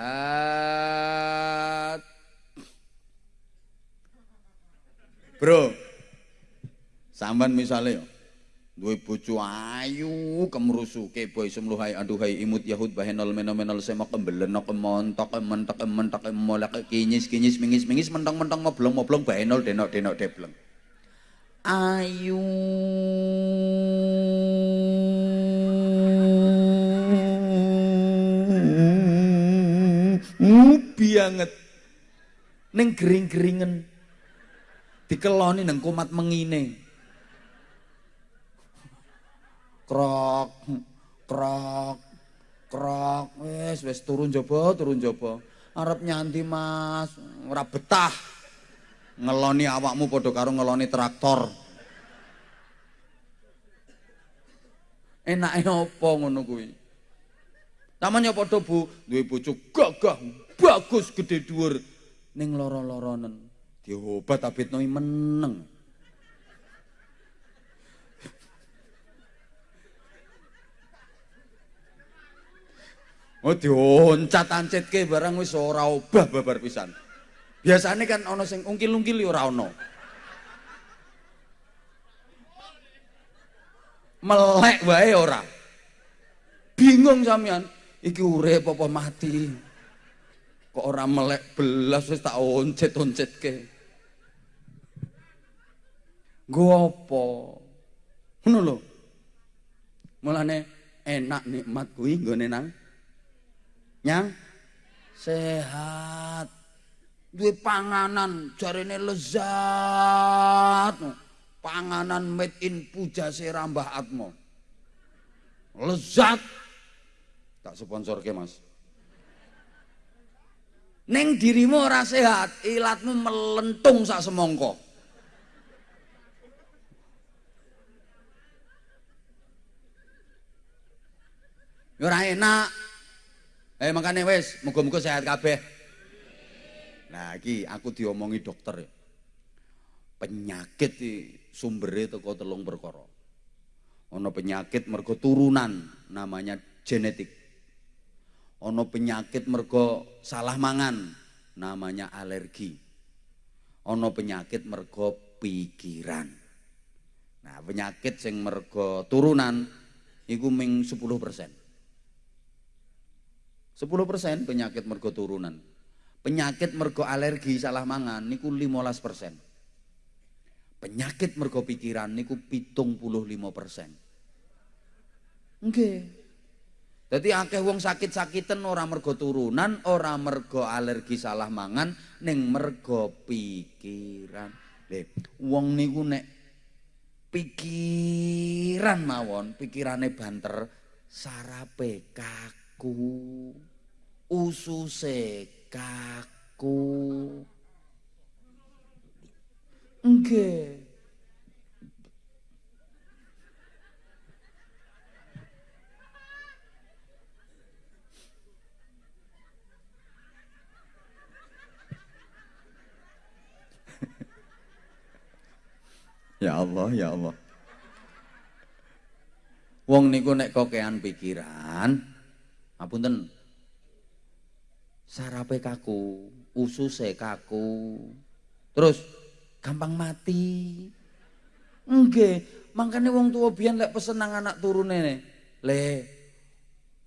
Bro. Sampean misale duwe bojo ayu kemrusuke boy semluhai aduhai imut yahud bahenol menomenol semak kembeleno kemontok mentek mentek molek kinyis kinyis mingis mingis mentang mentang moblong moblong bahenol denok denok debleng. Ayu banget ning gering-geringen. Dikeloni nang kumat mengine. Krok krok krok. Wis wis turun jaba turun jaba arep nyanti Mas. Ora betah. Ngeloni awakmu padha karo ngeloni traktor. Enake apa ngono kuwi Namanya padha Bu, duwe bojo gagah, bagus gede dhuwur ning lara-laranen. Diobat abitno meneng. Oh dioncat ancitke barang wis ora obah babar pisan. Biasane kan ana sing ungkil-ungkil ora ana. Melek wae ora. Bingung sampean. Iki urip apa mati? Kok ora melek belas wis tak oncet-oncetke? Nggo apa? Ngono lho. Mulane enak nikmat kuwi nggone nang nyang? Sehat. Duwe panganan jarene lezat. Panganan made in pujase Mbah Atmo lezat tak sponsor ke mas Neng dirimu ora sehat, ilatmu melentung sak semongko. Ora enak. Eh makane wis, muga-muga sehat kabeh. Nah, iki aku diomongi dokter ya. Penyakit iki sumbere teko telung perkara. Ana penyakit mergo turunan namanya genetik. Ana penyakit mergo salah mangan namanya alergi. Ana penyakit mergo pikiran. Nah, penyakit sing mergo turunan iku ming 10%. 10% penyakit mergo turunan. Penyakit mergo alergi salah mangan niku 15%. Penyakit mergo pikiran niku 75%. Nggih. Jadi akeh wong sakit-sakiten ora mergo turunan, ora mergo alergi salah mangan, ning mergo pikiran. Lho, wong niku nek pikiran mawon, pikirane banter, sarape kaku ususe kaku nggih Ya Allah, ya Allah. Wong niku nek kokean pikiran, apunten sarape kaku, ususe kaku. Terus gampang mati. Nggih, mangkane wong tua biyen lek pesen nang anak turune le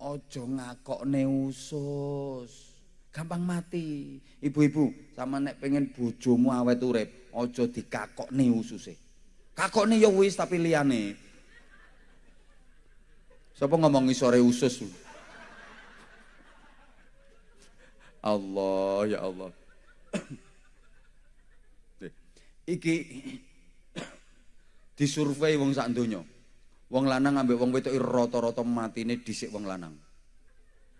aja ngakokne usus. Gampang mati. Ibu-ibu, sama nek pengen bojomu awet urip, aja dikakokne ususe. Kakokne ya wis tapi liyane. Sapa ngomong sore usus? Allah ya Allah. Iki disurvei wong sak donya. Wong lanang ambek wong wedok rata-rata matine dhisik wong lanang.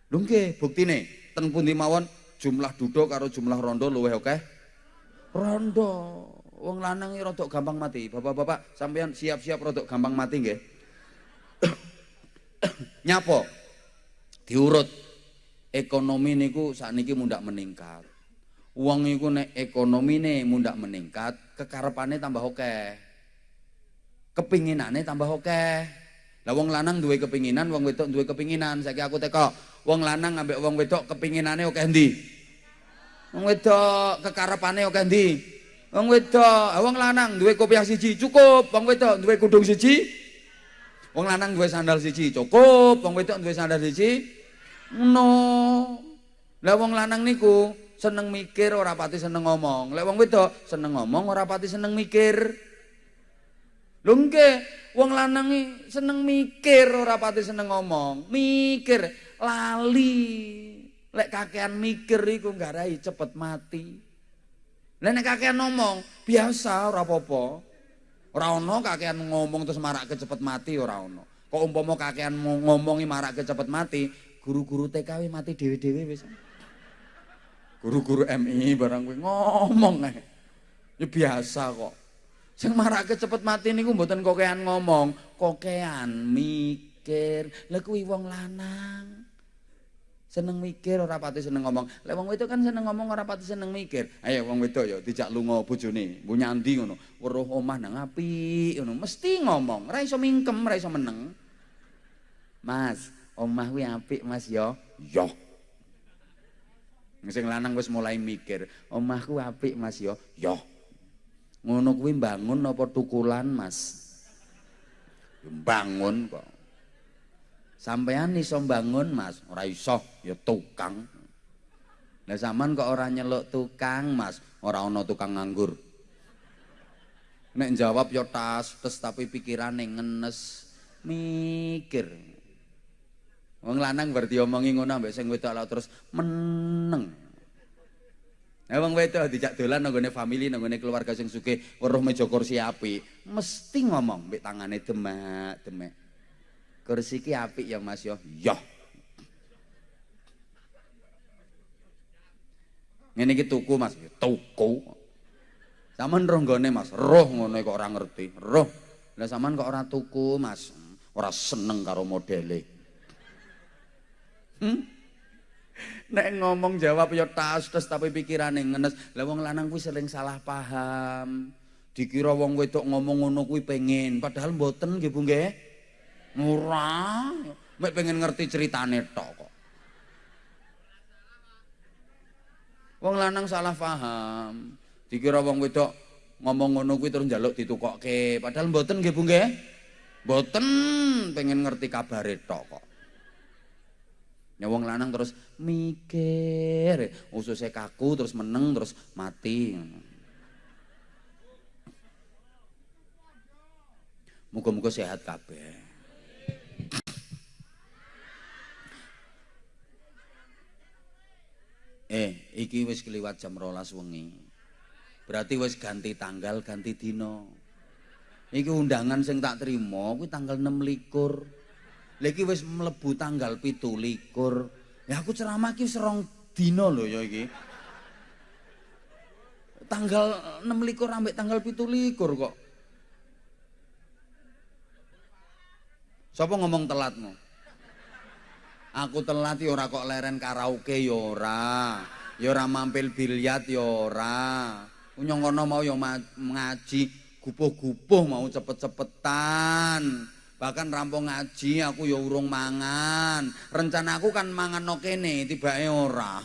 Lho nggih, buktine ten pundi mawon jumlah duduk karo jumlah rondo luwih akeh. Rondo. Wong lanang iki rada gampang mati. Bapak-bapak sampean siap-siap rada gampang mati nggih. [coughs] Nyapo? Diurut ekonomi niku sakniki mundak meningkat. Uang niku nek ekonomine mundak meningkat, kekarepane tambah oke. Kepinginane tambah oke. Lah wong lanang duwe kepinginan, wong wedok duwe kepinginan. Saiki aku teko, wong lanang ambek wong wedok kepinginane oke ndi? Wong wedok kekarepane oke ndi? Wong wedok, wong lanang duwe kopiah siji cukup, wong wedok duwe kudung siji. Wong lanang duwe sandal siji cukup, wong wedok duwe sandal siji No. Lah wong lanang niku seneng mikir ora pati seneng ngomong. Lek wong wedok seneng ngomong ora pati seneng mikir. Lho wong lanang seneng mikir ora pati seneng ngomong. Mikir lali. Lek kakean mikir iku nggarai cepet mati. Lah nek kakean ngomong biasa ora apa-apa. Kakean ngomong terus marak cepet mati ora ono. Kok umpama kakean ngomongi marak cepet mati, guru-guru TKW mati dewe-dewe wis. Guru-guru MI barang kowe ngomong ae. Ya biasa kok. Sing marake cepet mati niku mboten kokean ngomong, kokean mikir. Lah kuwi wong lanang. Seneng mikir ora pati seneng ngomong. Lek wong wedok kan seneng ngomong ora pati seneng mikir. Ayo wong wedok ya dijak lunga bojone, mbu nyandi ngono. Weruh omah nang apik ngono, mesti ngomong. Ora iso mingkem, ora iso meneng. Mas, omah kuwi apik Mas ya. Ya. Sing lanang wis mulai mikir, omahku apik Mas ya. Ya. Ngono kuwi bangun apa tukulan Mas? Bangun kok. Sampean iso bangun Mas, ora iso, ya tukang. Lah sampean kok ora nyeluk tukang Mas, ora ana tukang nganggur. Nek jawab ya tas, tes tapi pikirane ngenes mikir. Wong lanang berarti omongi ngono ambek sing wedok terus meneng. Nah wong wedok dijak dolan nang gone family nang gone keluarga sing sugih weruh meja kursi apik, mesti ngomong mbek tangane demak-demek. Kursi ki apik ya Mas yo. Yo. Ngene iki tuku Mas, tuku. Saman roh nggone Mas, roh ngono kok ora ngerti. Roh. Lah sampean kok ora tuku Mas? Ora seneng karo modele. Hmm? Nek ngomong jawab ya tas tes tapi pikirane ngenes. Lah wong lanang kuwi sering salah paham. Dikira wong wedok ngomong ngono kuwi pengen, padahal mboten nggih Bu nggih. Ora. Mek pengen ngerti ceritane tok kok. Wong lanang salah paham. Dikira wong wedok ngomong ngono kuwi terus njaluk ditukokke, padahal mboten nggih Bu nggih. Mboten pengen ngerti kabare tok kok. Ya wong lanang terus mikir, ususnya kaku terus meneng terus mati. Muga-muga sehat kabeh. Eh, iki wis keliwat jam rolas wengi. Berarti wis ganti tanggal, ganti dino. Iki undangan sing tak terima kuwi tanggal 6 likur. Lagi wis mlebu tanggal pitu likur. Ya aku ceramah serong dino lho ya iki. Tanggal 6 likur ambek tanggal pitu likur kok. Siapa ngomong telatmu? Aku telat ya ora kok leren karaoke ya ora. Ya ora mampil biliat ya ora. Kono mau ya ngaji, gupuh-gupuh mau cepet-cepetan. Bahkan rampung ngaji aku ya urung mangan. Rencana aku kan mangan no kene, tibake ora.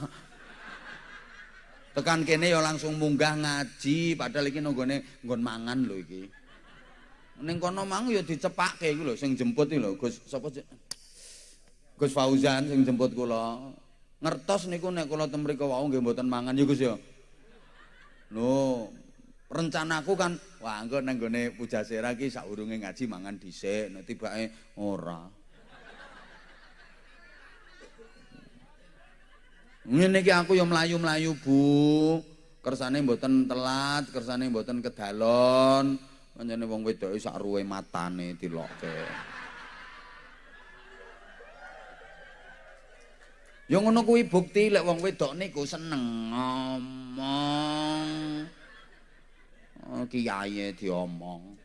Tekan kene ya langsung munggah ngaji, padahal iki nonggone nggon mangan lho iki. Ning kono mang ya dicepake iku lho sing jemput iki lho, Gus sapa Gus Fauzan sing jemput kula. Ngertos niku nek kula ten mriku wau nggih mboten mangan ya Gus ya. Lho, rencanaku kan wah engko nang gone Pujasera ki saurunge ngaji mangan dhisik, nek tibake ora. Ngene iki aku ya mlayu-mlayu, Bu. Kersane mboten telat, kersane mboten kedalon. Pancene wong wedoke sak ruwe matane dilokke. Ya ngono kuwi bukti lek wong wedok niku seneng ngomong. Oh, kiyaye diomong.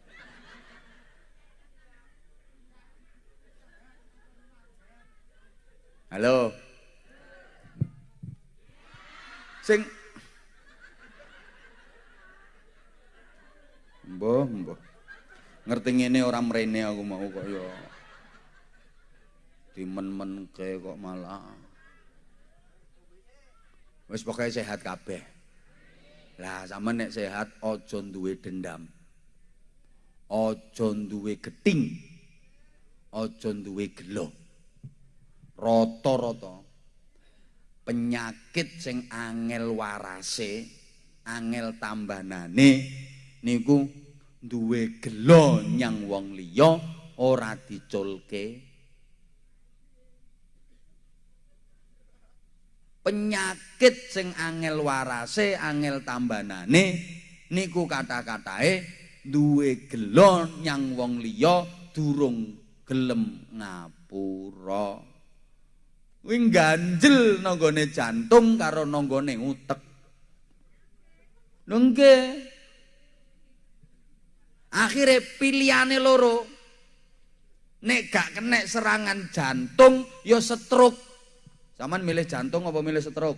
Halo. Sing Mbah, mbah. Ngerti ngene ora mrene aku mau kok ya. Dimen-menke kok malah. Wis pokoke sehat kabeh. Lah sampean nek sehat aja duwe dendam. Aja duwe geting. Aja duwe gelo. Rata-rata penyakit sing angel warase, angel tambanane niku duwe gelo nyang wong liya ora diculke penyakit sing angel warase angel tambanane niku kata-katae duwe gelon nyang wong liya durung gelem ngapura. Kuwi ganjel nanggone jantung karo nanggone utek. Nungge akhirnya pilihane loro. Nek gak kena serangan jantung ya stroke Saman milih jantung apa milih stroke?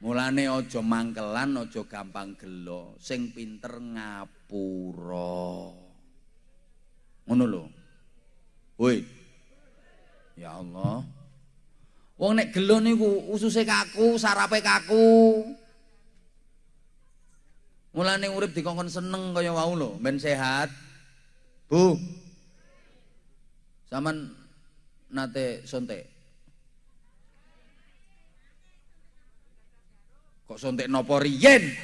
Mulane aja mangkelan, aja gampang gelo, sing pinter ngapura. Ngono lho. Woi. Ya Allah. Wong nek gelo niku ususe kaku, sarape kaku. Mulane urip dikongkon seneng kaya wau lho, ben sehat. Bu, Saman nate sontek. Kok sontek nopo riyen?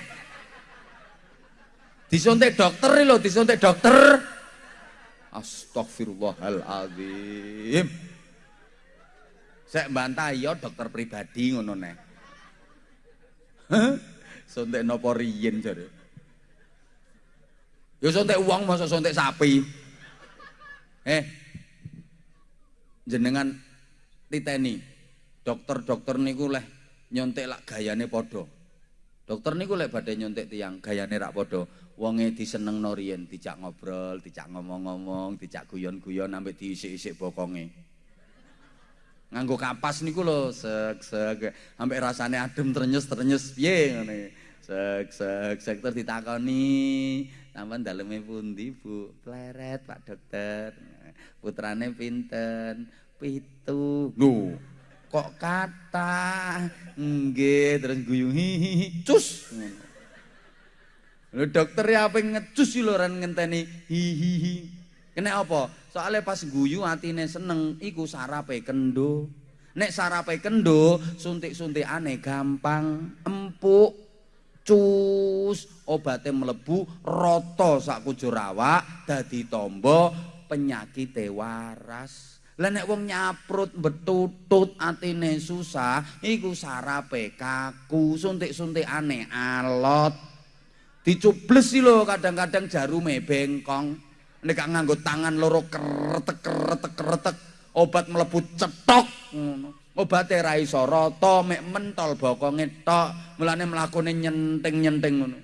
Disontek dokter lho, disontek dokter. Astagfirullahaladzim. Saya bantah ya dokter pribadi ngono nek. Sontek nopo riyen jare. Ya sontek uang masa sontek sapi. Eh, jenengan titeni dokter-dokter niku leh nyontek lak gayane padha. Dokter niku lek badhe nyontek tiang gayane rak padha. Wonge disenengno riyen, dijak ngobrol, dijak ngomong-ngomong, dijak guyon-guyon sampai diisik-isik bokonge. Nganggo kapas niku lho, sek sek sampai rasane adem trenyes-trenyes piye ngene. Sek sek sek terus ditakoni, sampean daleme pundi, Bu? Pleret, Pak Dokter. Putrane pinten? Pitu. Lho, kok kata? Nggih terus guyu cus. Lho dokter ya apa ngecus lho ngenteni hihihi kena apa? Soalnya pas guyu atine seneng iku sarape kendo. Nek sarape kendo suntik-suntik aneh gampang empuk cus obatnya melebu roto sak kujur awak dadi tombo penyakit waras Lah nek wong nyaprut betutut atine susah, iku sarape kaku, suntik-suntikane alot. Dicubles sih lho kadang-kadang jarume bengkong. Nek nganggo tangan loro kretek kretek kretek, obat mlebu cetok ngono. Obate ra iso rata, mek mentol bokonge tok, mulane mlakune nyenting-nyenting ngono.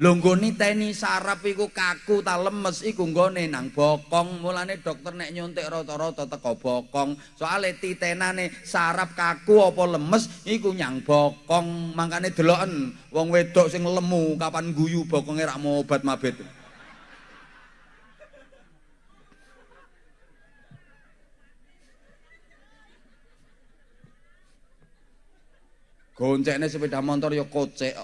Lho nggone teni sarap iku kaku ta lemes iku nggone nang bokong. Mulane dokter nek nyuntik rata-rata teko bokong. Soale titenane sarap kaku apa lemes iku nyang bokong. Mangkane deloken wong wedok sing lemu kapan guyu bokonge rak mau obat mabit. Goncekne sepeda motor ya kocek.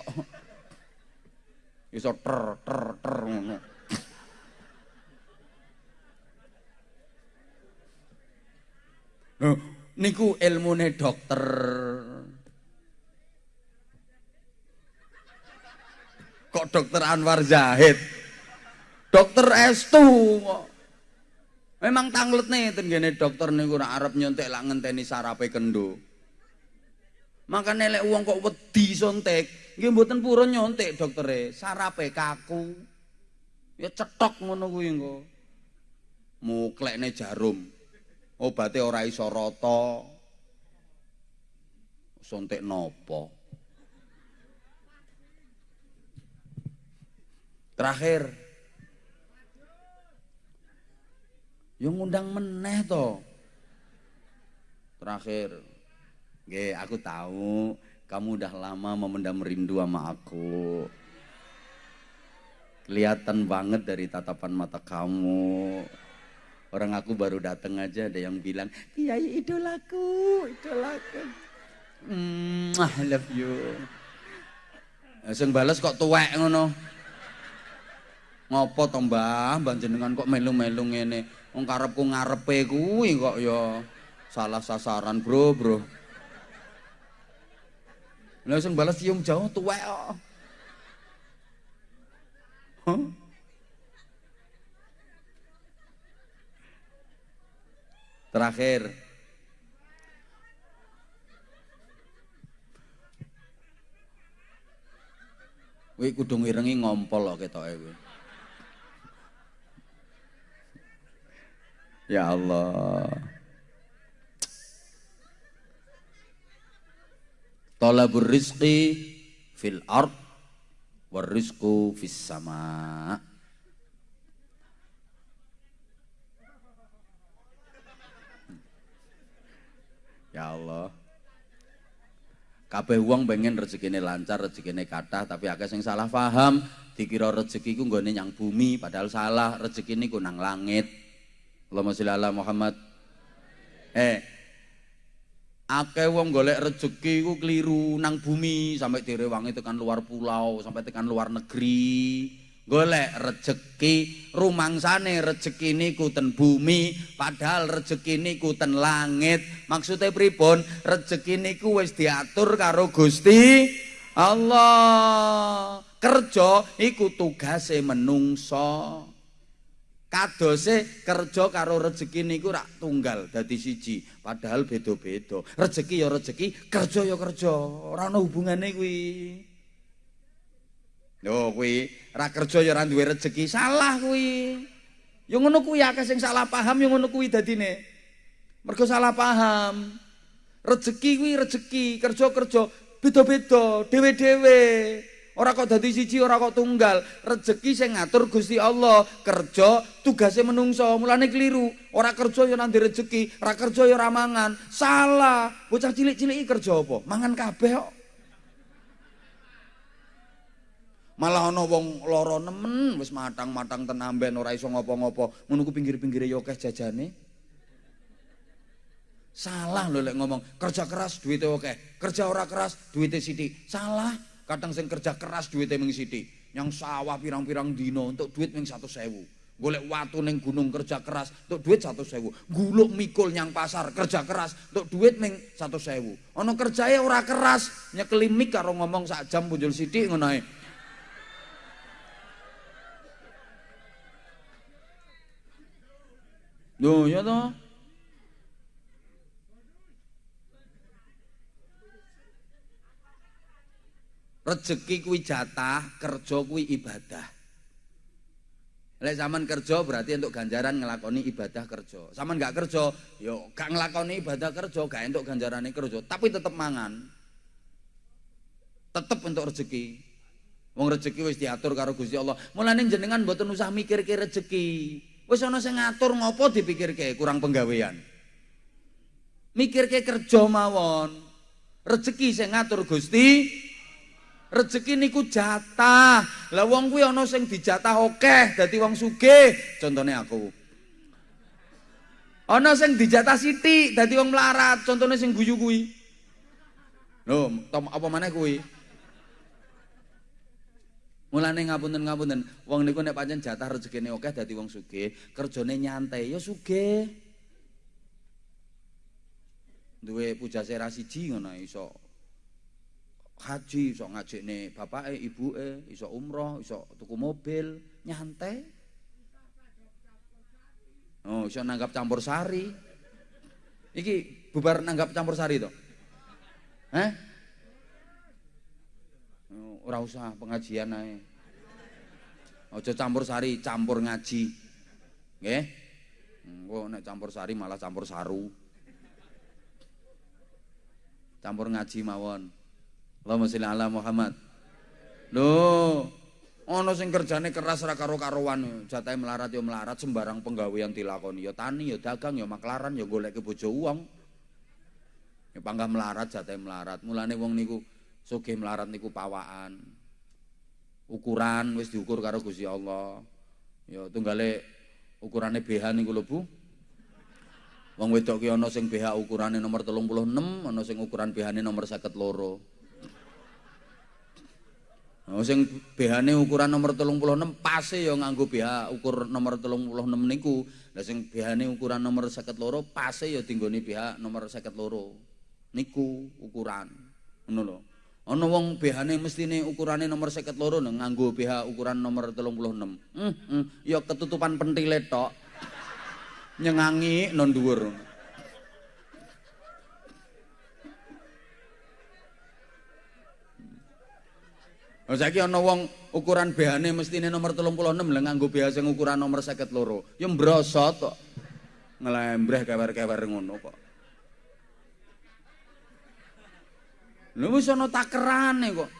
Iso ter ter ter ngono. niku ilmune dokter. Kok dokter Anwar Zahid? Dokter Estu Memang tanglet nih tenggene dokter niku ora arep nyontek lak ngenteni sarape kendo. Makane lek wong kok wedi sontek, nggih mboten purun nyontek doktere, sarape kaku. Ya cetok ngono kuwi engko. Muklekne jarum. Obate ora iso rata. Sontek nopo? Terakhir. Yang ngundang meneh to. Terakhir. Oke, aku tahu kamu udah lama memendam rindu sama aku. Kelihatan banget dari tatapan mata kamu. Orang aku baru datang aja ada yang bilang, Kiai idolaku, idolaku. Mm, I love you. Sing bales kok tuwek ngono. Ngopo to Mbah, jenengan kok melu-melu ngene. Wong karepku ngarepe kuwi kok ya salah sasaran, Bro, Bro. Langsung balas cium jauh tuwek kok. Huh? Terakhir. Kuwi kudu ngirengi ngompol kok ketoke kuwi. Ya Allah. Talabur rizqi fil ard war rizqu fis sama. Ya Allah. Kabeh wong pengen rezekine lancar, rezekine kathah, tapi akeh sing salah paham, dikira rezeki ku nggone nyang bumi, padahal salah, rezeki niku nang langit. Allahumma sholli ala Muhammad. Eh, akeh wong golek rezeki ku keliru nang bumi sampai direwangi tekan luar pulau sampai tekan luar negeri. Golek rezeki rumangsane rezeki niku ten bumi padahal rezeki niku ten langit. Maksudnya pripun? Rezeki niku wis diatur karo Gusti Allah. Kerja iku tugase menungso kadose kerja karo rezeki niku rak tunggal dadi siji. Padahal beda-beda. Rezeki ya rezeki kerja ya kerja. Ora ana hubungane kuwi. Lho kuwi ra kerja ya ora duwe rezeki salah kuwi. Ya ngono kuwi akeh sing salah paham ya ngono kuwi dadine. Mergo salah paham. Rezeki kuwi rezeki, kerja-kerja beda-beda, dhewe-dhewe. Ora kok dadi siji, ora kok tunggal. Rezeki sing ngatur Gusti Allah, kerja tugase menungso. Mulane keliru. Ora kerja ya nanti rezeki, ora kerja ya ora mangan. Salah. Bocah cilik-cilik kerja apa? Mangan kabeh kok. Malah ana wong lara nemen wis matang-matang tenamben ora iso ngopo-ngopo. Ngono ku pinggir-pinggire ya akeh jajane. Salah lho lek ngomong kerja keras duwite akeh, kerja ora keras duwite sithik. Salah. Kadang sing kerja keras duwite mung sithik. Yang sawah pirang-pirang dino untuk duit mung 100.000. Golek watu ning gunung kerja keras untuk duit 100.000. Guluk mikul nyang pasar kerja keras untuk duit ning 100.000. Ana kerjae ora keras, nyekeli mik karo ngomong sak jam punjul sithik ngono. Loh, ya toh? Rezeki kuwi jatah, kerja kuwi ibadah. Lek zaman kerja berarti untuk ganjaran ngelakoni ibadah kerja. Zaman nggak kerja, yo gak ngelakoni ibadah kerja, gak untuk ganjaran kerja, tapi tetap mangan. Tetap untuk rezeki. Wong rezeki wis diatur karo Gusti Allah. Mulane jenengan mboten usah mikir ke rezeki. Wis ana sing ngatur ngopo dipikirke kurang penggawean. Mikirke kerja mawon. Rezeki sing ngatur Gusti. Rezeki niku jatah. Lah wong kuwi ana sing dijatah akeh dadi wong sugih. Contone aku. Ana sing dijatah sithik dadi wong melarat. Contone sing guyu kuwi. Lho, apa maneh kuwi? Mulane ngapunten-ngapunten, wong niku nek pancen jatah rezekine akeh dadi wong sugih, kerjane nyantai ya sugih. Duwe pujase ra siji ngono iso haji, iso ngajekne bapake, ibuke, iso umroh, iso tuku mobil, nyantai. Oh, iso nanggap campur sari. Iki bubar nanggap campur sari to? Hah? ora usah pengajian ae. Aja campur sari, campur ngaji. Nggih. Engko nek campur sari malah campur saru. Campur ngaji mawon. Allahumma sholli ala Muhammad. Lho, ana sing kerjane keras ra karo-karowan, jatahe melarat ya melarat sembarang penggawean dilakoni ya tani ya dagang ya maklaran ya golek bojo wong. Ya panggah melarat jatahe melarat. Mulane wong niku Sugih melarat niku pawaan. Ukuran wis diukur karo Gusti Allah. Ya tunggale ukurane BH niku lho Bu. Wong wedok ki ana sing BH ukurane nomor 36, ana sing ukuran BH-ne nomor 52. Sing BH-ne ukuran nomor 36 pase ya nganggo BH ukur nomor 36 niku. Lah sing BH-ne ukuran nomor 52 pase ya dinggone BH nomor 52. Niku ukuran. Ngono lho. Ana wong BH-ne mestine ukurane nomor 52 nganggo BH ukuran nomor 36. Hmm, hmm, ya ketutupan pentile tok. Nyengangi non dhuwur. Oh saiki ana wong ukuran BH-ne mestine nomor 36 lha nganggo BH sing ukuran nomor 52. Ya mbrosot kok. Ngelembreh kewer-kewer ngono kok. Lha wis ana takerane kok.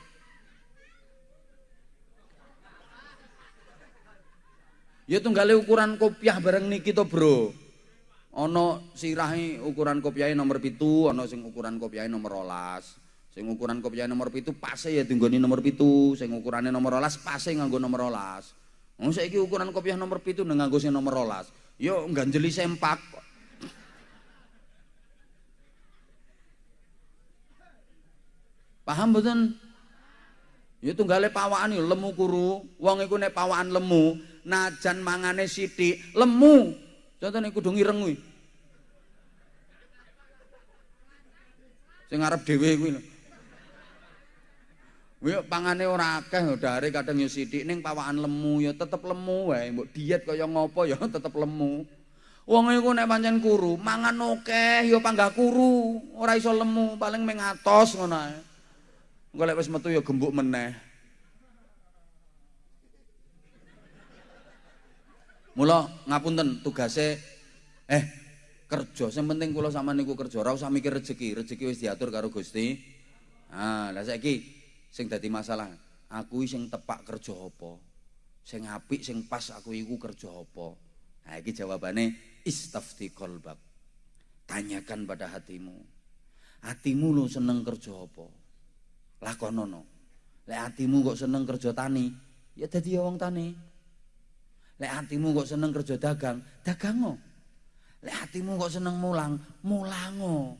Ya tunggale ukuran kopiah bareng niki to, Bro. Ana sirahe ukuran kopiahe nomor pitu, ana sing ukuran kopiahe nomor rolas. Sing ukuran kopiahe nomor pitu pase ya tinggoni nomor pitu, sing ukurane nomor rolas pase nganggo nomor rolas. Wong saiki ukuran kopiah nomor pitu nganggo sing nomor rolas. Yo ganjeli sempak. Paham mboten? Ya tunggale pawaan yo lemu kuru. Wong iku nek pawaan lemu, najan mangane sithik, lemu. Contone kudu ngireng kuwi. Sing arep dhewe kuwi lho. Kuwi pangane ora akeh dare kadang yo sithik ning pawaan lemu ya tetep lemu wae. Mbok diet kaya ngopo ya [laughs] tetep lemu. Wong iku nek pancen kuru, mangan akeh ya panggah kuru, ora iso lemu, paling mengatos ngono ae. Engko lek wis metu ya gembuk meneh. Mula ngapunten tugase eh kerja, sing penting kula sama niku kerja, ora usah mikir rezeki, rezeki wis diatur karo Gusti. Ah, lah saiki sing dadi masalah, aku sing tepak kerja apa? Sing apik, sing pas aku iku kerja apa? Nah, iki jawabane istafti qalbak. Tanyakan pada hatimu. Hatimu lu seneng kerja apa? Lakonono. Lek hatimu kok seneng kerja tani, ya dadi wong tani. Lek hatimu kok seneng kerja dagang, dagango. Lek hatimu kok seneng mulang, mulango.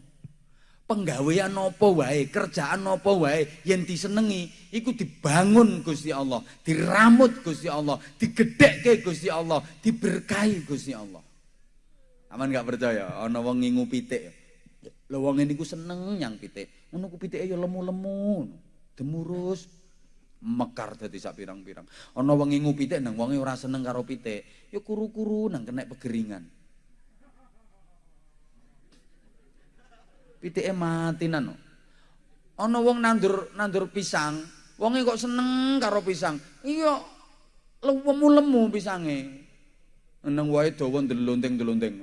Penggawean apa wae, kerjaan apa wae yen disenengi iku dibangun Gusti Allah, diramut Gusti Allah, digedhekke Gusti Allah, diberkahi Gusti Allah. Aman gak percaya ana wong ngingu pitik. Lho wong niku seneng nyang pitik. Ngono ku pitike ya lemu-lemu, demurus, mekar dadi sak pirang-pirang. Ana wong ngingu pitik nang wonge ora seneng karo pitik, ya kuru-kuru nang kena pegeringan. Pitike matinan. Ana wong nandur nandur pisang, wonge kok seneng karo pisang. Iya lemu-lemu pisange. Nang wae dawa ndelonteng-ndelonteng.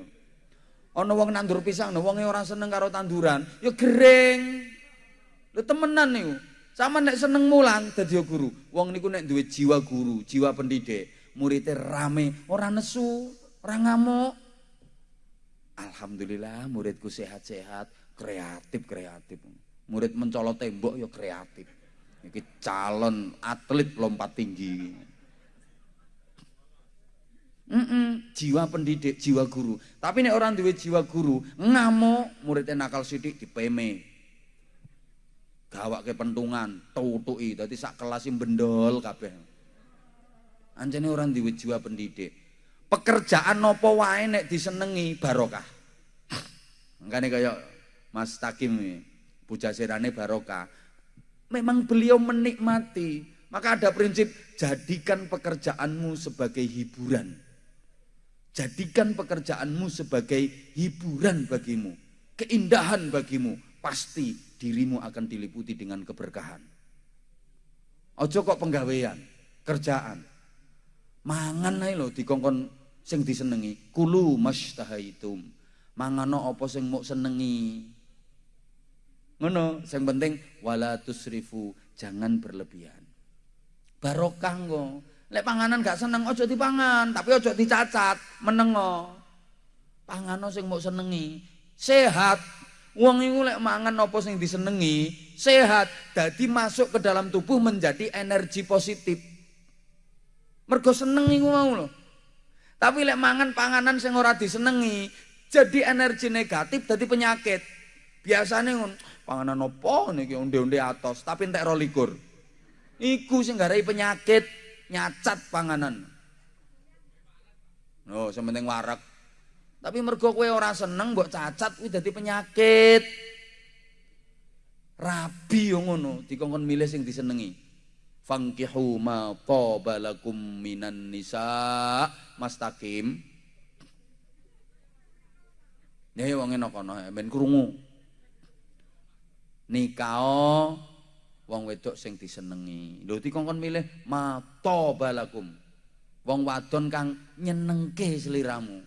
Ana wong nandur pisang, wonge ora seneng karo tanduran, ya gering. Lho temenan niku. Sama nek seneng mulang dadi guru. Wong niku nek duwe jiwa guru, jiwa pendidik, muridnya rame, ora nesu, ora ngamuk. Alhamdulillah muridku sehat-sehat, kreatif kreatif. Murid mencolot tembok ya kreatif. Ini calon atlet lompat tinggi. Mm -mm, jiwa pendidik jiwa guru. Tapi nih orang duwe jiwa guru ngamuk muridnya nakal sidik di peme gawak ke pentungan tutui tadi sak kelasin bendol kabeh. Anjane orang duwe jiwa pendidik. Pekerjaan nopo wae nek disenengi barokah? Nih kayak Mas Takim Pujasirane Barokah. Memang beliau menikmati. Maka ada prinsip jadikan pekerjaanmu sebagai hiburan. Jadikan pekerjaanmu sebagai hiburan bagimu. Keindahan bagimu. Pasti dirimu akan diliputi dengan keberkahan. Ojo kok penggawean, kerjaan. Mangan ae lho dikongkon sing disenengi. Kulu mashtahaitum. Mangano apa sing mau senengi. Ngono, yang penting wala tusrifu, jangan berlebihan. Barokah kok. Lek panganan gak seneng ojo dipangan, tapi ojo dicacat, menengo. Pangano sing mau senengi, sehat. Wong iku lek mangan apa sing disenengi, sehat, jadi masuk ke dalam tubuh menjadi energi positif. Mergo seneng iku mau loh. Tapi lek mangan panganan sing ora disenengi, jadi energi negatif, jadi penyakit. Biasanya ngono, panganan opo niki onde-onde atos. Tapi entek ro likur. Iku sing garai penyakit nyacat panganan. No sementing warak tapi mergo kowe ora seneng mbok cacat kuwi dadi penyakit. Rabi yo ngono dikongkon milih sing disenengi. Fangkihu ma qabalakum minan nisa. Mastakim Ya wong enak kono ben krungu nikao wong wedok sing disenengi. Lho dikongkon milih mata balakum. Wong wadon kang nyenengke seliramu.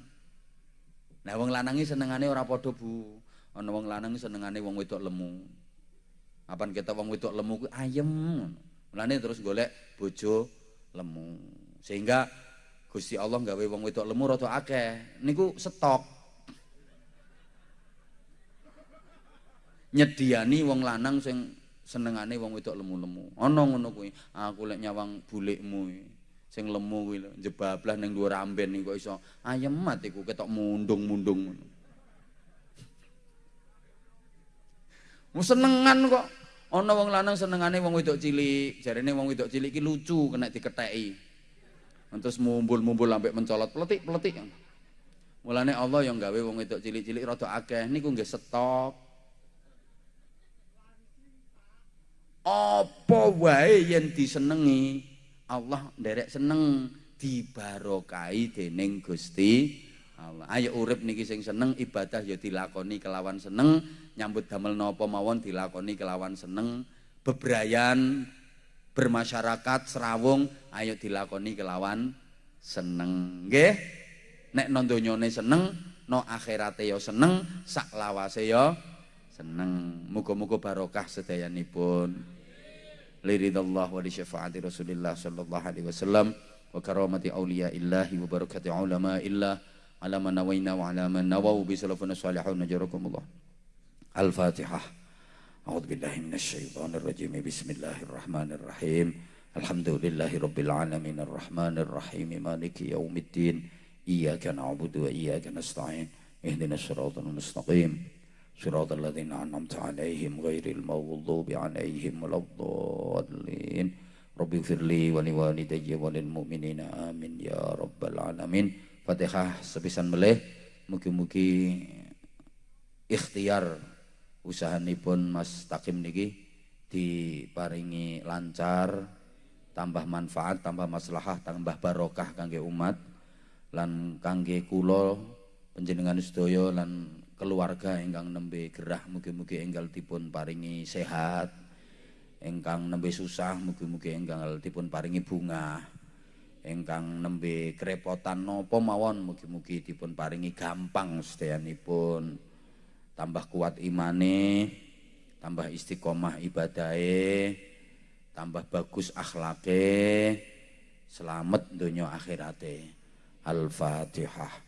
Nah wong lanangi senengane ora padha Bu. Ana wong lanang senengane wong wedok lemu. Apan kita wong wedok lemu ku ayem. Mulane terus golek bojo lemu. Sehingga Gusti Allah gawe wong wedok lemu rada akeh. Niku stok. Nyediani wong lanang sing senengane wong wedok lemu-lemu. Ana ngono kuwi. Aku lek nyawang bulikmu sing lemu kuwi lho, jebablah ning dhuwur amben kok iso ayem iku ketok mundung-mundung ngono. Mu senengan kok. Ana wong lanang senengane wong wedok cilik, jarene wong wedok cilik iki lucu kena diketheki. Terus mumbul-mumbul sampai mencolot peletik-peletik. Mulane Allah yang gawe wong wedok cilik-cilik rada akeh niku nggih stok. Apa wae yen disenengi Allah nderek seneng dibarokai dening Gusti Allah. Ayo urip niki sing seneng ibadah ya dilakoni kelawan seneng, nyambut damel napa mawon dilakoni kelawan seneng, bebrayan bermasyarakat serawung ayo dilakoni kelawan seneng. Nggih. Nek nondonyone seneng, no akhirate yo seneng sak lawase yo seneng muga-muga barokah sedayanipun لرضا الله ولشفاعة رسول الله صلى الله عليه وسلم وكرامة أولياء الله وبركة علماء الله. على ما نوينا وعلى ما نووا بسلفنا الصالحون. نجركم الله. الفاتحة. أعوذ بالله من الشيطان الرجيم. بسم الله الرحمن الرحيم. الحمد لله رب العالمين. الرحمن الرحيم. مالك يوم الدين. إياك نعبد وإياك نستعين. اهدنا الصراط المستقيم. صراط الذين أنعمت عليهم غير المغضوب عليهم ولا الضالين رب اغفر لي ولوالدي وللمؤمنين آمين يا رب العالمين Fatihah sepisan meleh mugi-mugi ikhtiar usahanipun Mas Takim niki diparingi lancar, tambah manfaat, tambah maslahah, tambah barokah kangge umat lan kangge kula panjenengan sedaya lan keluarga ingkang nembe gerah mugi-mugi enggal dipun paringi sehat ingkang nembe susah mugi-mugi enggal dipun paringi bunga ingkang nembe kerepotan napa mawon mugi-mugi dipun paringi gampang sedayanipun tambah kuat imane, tambah istiqomah ibadahe, tambah bagus akhlake, selamat dunia akhirate. Al-Fatihah.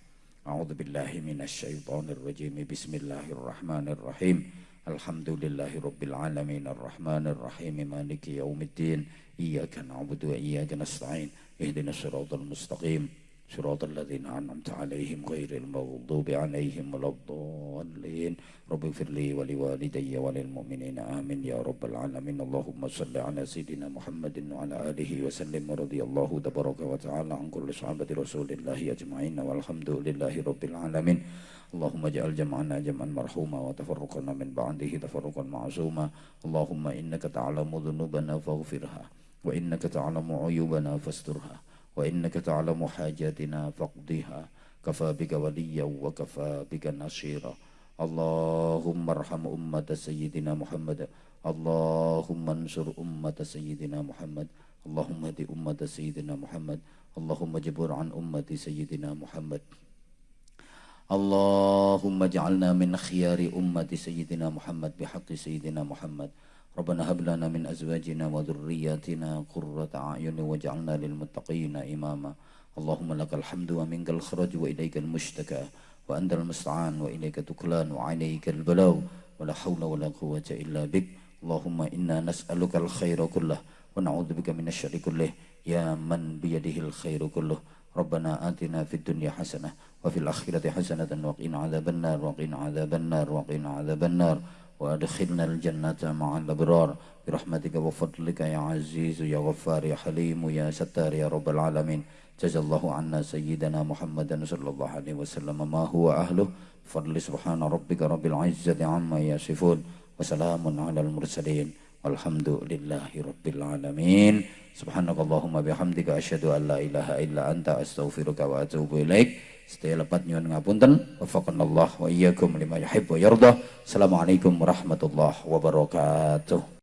A'udzu billahi minasyaitonir rajim. Bismillahirrahmanirrahim. Alhamdulillahirabbil alamin arrahmanir rahim maliki yaumiddin. Iyyaka na'budu wa iyyaka nasta'in. Ihdinas siratal mustaqim. صراط الذين أنعمت عليهم غير المغضوب عليهم ولا الضالين. رب اغفر لي ولوالدي وللمؤمنين. آمين يا رب العالمين. اللهم صل على سيدنا محمد وعلى آله وسلم. ورضي الله تبارك وتعالى عن كل صحابة رسول الله أجمعين. والحمد لله رب العالمين. اللهم اجعل جمعنا جمعا مرحوما وتفرقنا من بعده تفرقا معصوما. اللهم إنك تعلم ذنوبنا فاغفرها وإنك تعلم عيوبنا فاسترها. وإنك تعلم حاجاتنا فاقضها. كفى بك وليا وكفى بك نصيرا. اللهم ارحم أمة سيدنا محمد. اللهم انصر أمة سيدنا محمد. اللهم اهد أمة سيدنا محمد. اللهم اجبر عن أمة سيدنا محمد. اللهم اجعلنا من خيار أمة سيدنا محمد بحق سيدنا محمد. ربنا هب لنا من أزواجنا وذرياتنا قرة أعين واجعلنا للمتقين إماما. اللهم لك الحمد ومنك الخرج وإليك المشتكى وأنت المستعان وإليك تكلان وعليك البلاو ولا حول ولا قوة إلا بك. اللهم إنا نسألك الخير كله ونعوذ بك من الشر كله. يا من بيده الخير كله. ربنا آتنا في الدنيا حسنة وفي الآخرة حسنة وقنا عذاب النار وقنا عذاب النار وقنا عذاب النار. وادخلنا الجنة مع الأبرار. برحمتك وفضلك يا عزيز يا غفار يا حليم يا ستار يا رب العالمين. جزا الله عنا سيدنا محمد صلى الله عليه وسلم ما هو أهله. فضل سبحان ربك رب العزة عما يصفون. وسلام على المرسلين. Alhamdulillahirabbil alamin. Subhanakallahumma bihamdika asyadu an la ilaha illa anta astaghfiruka wa atubu ilaik. Setia lepat nyuwun ngapunten. Wafakunallah wa iyakum lima yuhibbu yardah. Assalamualaikum warahmatullahi wabarakatuh.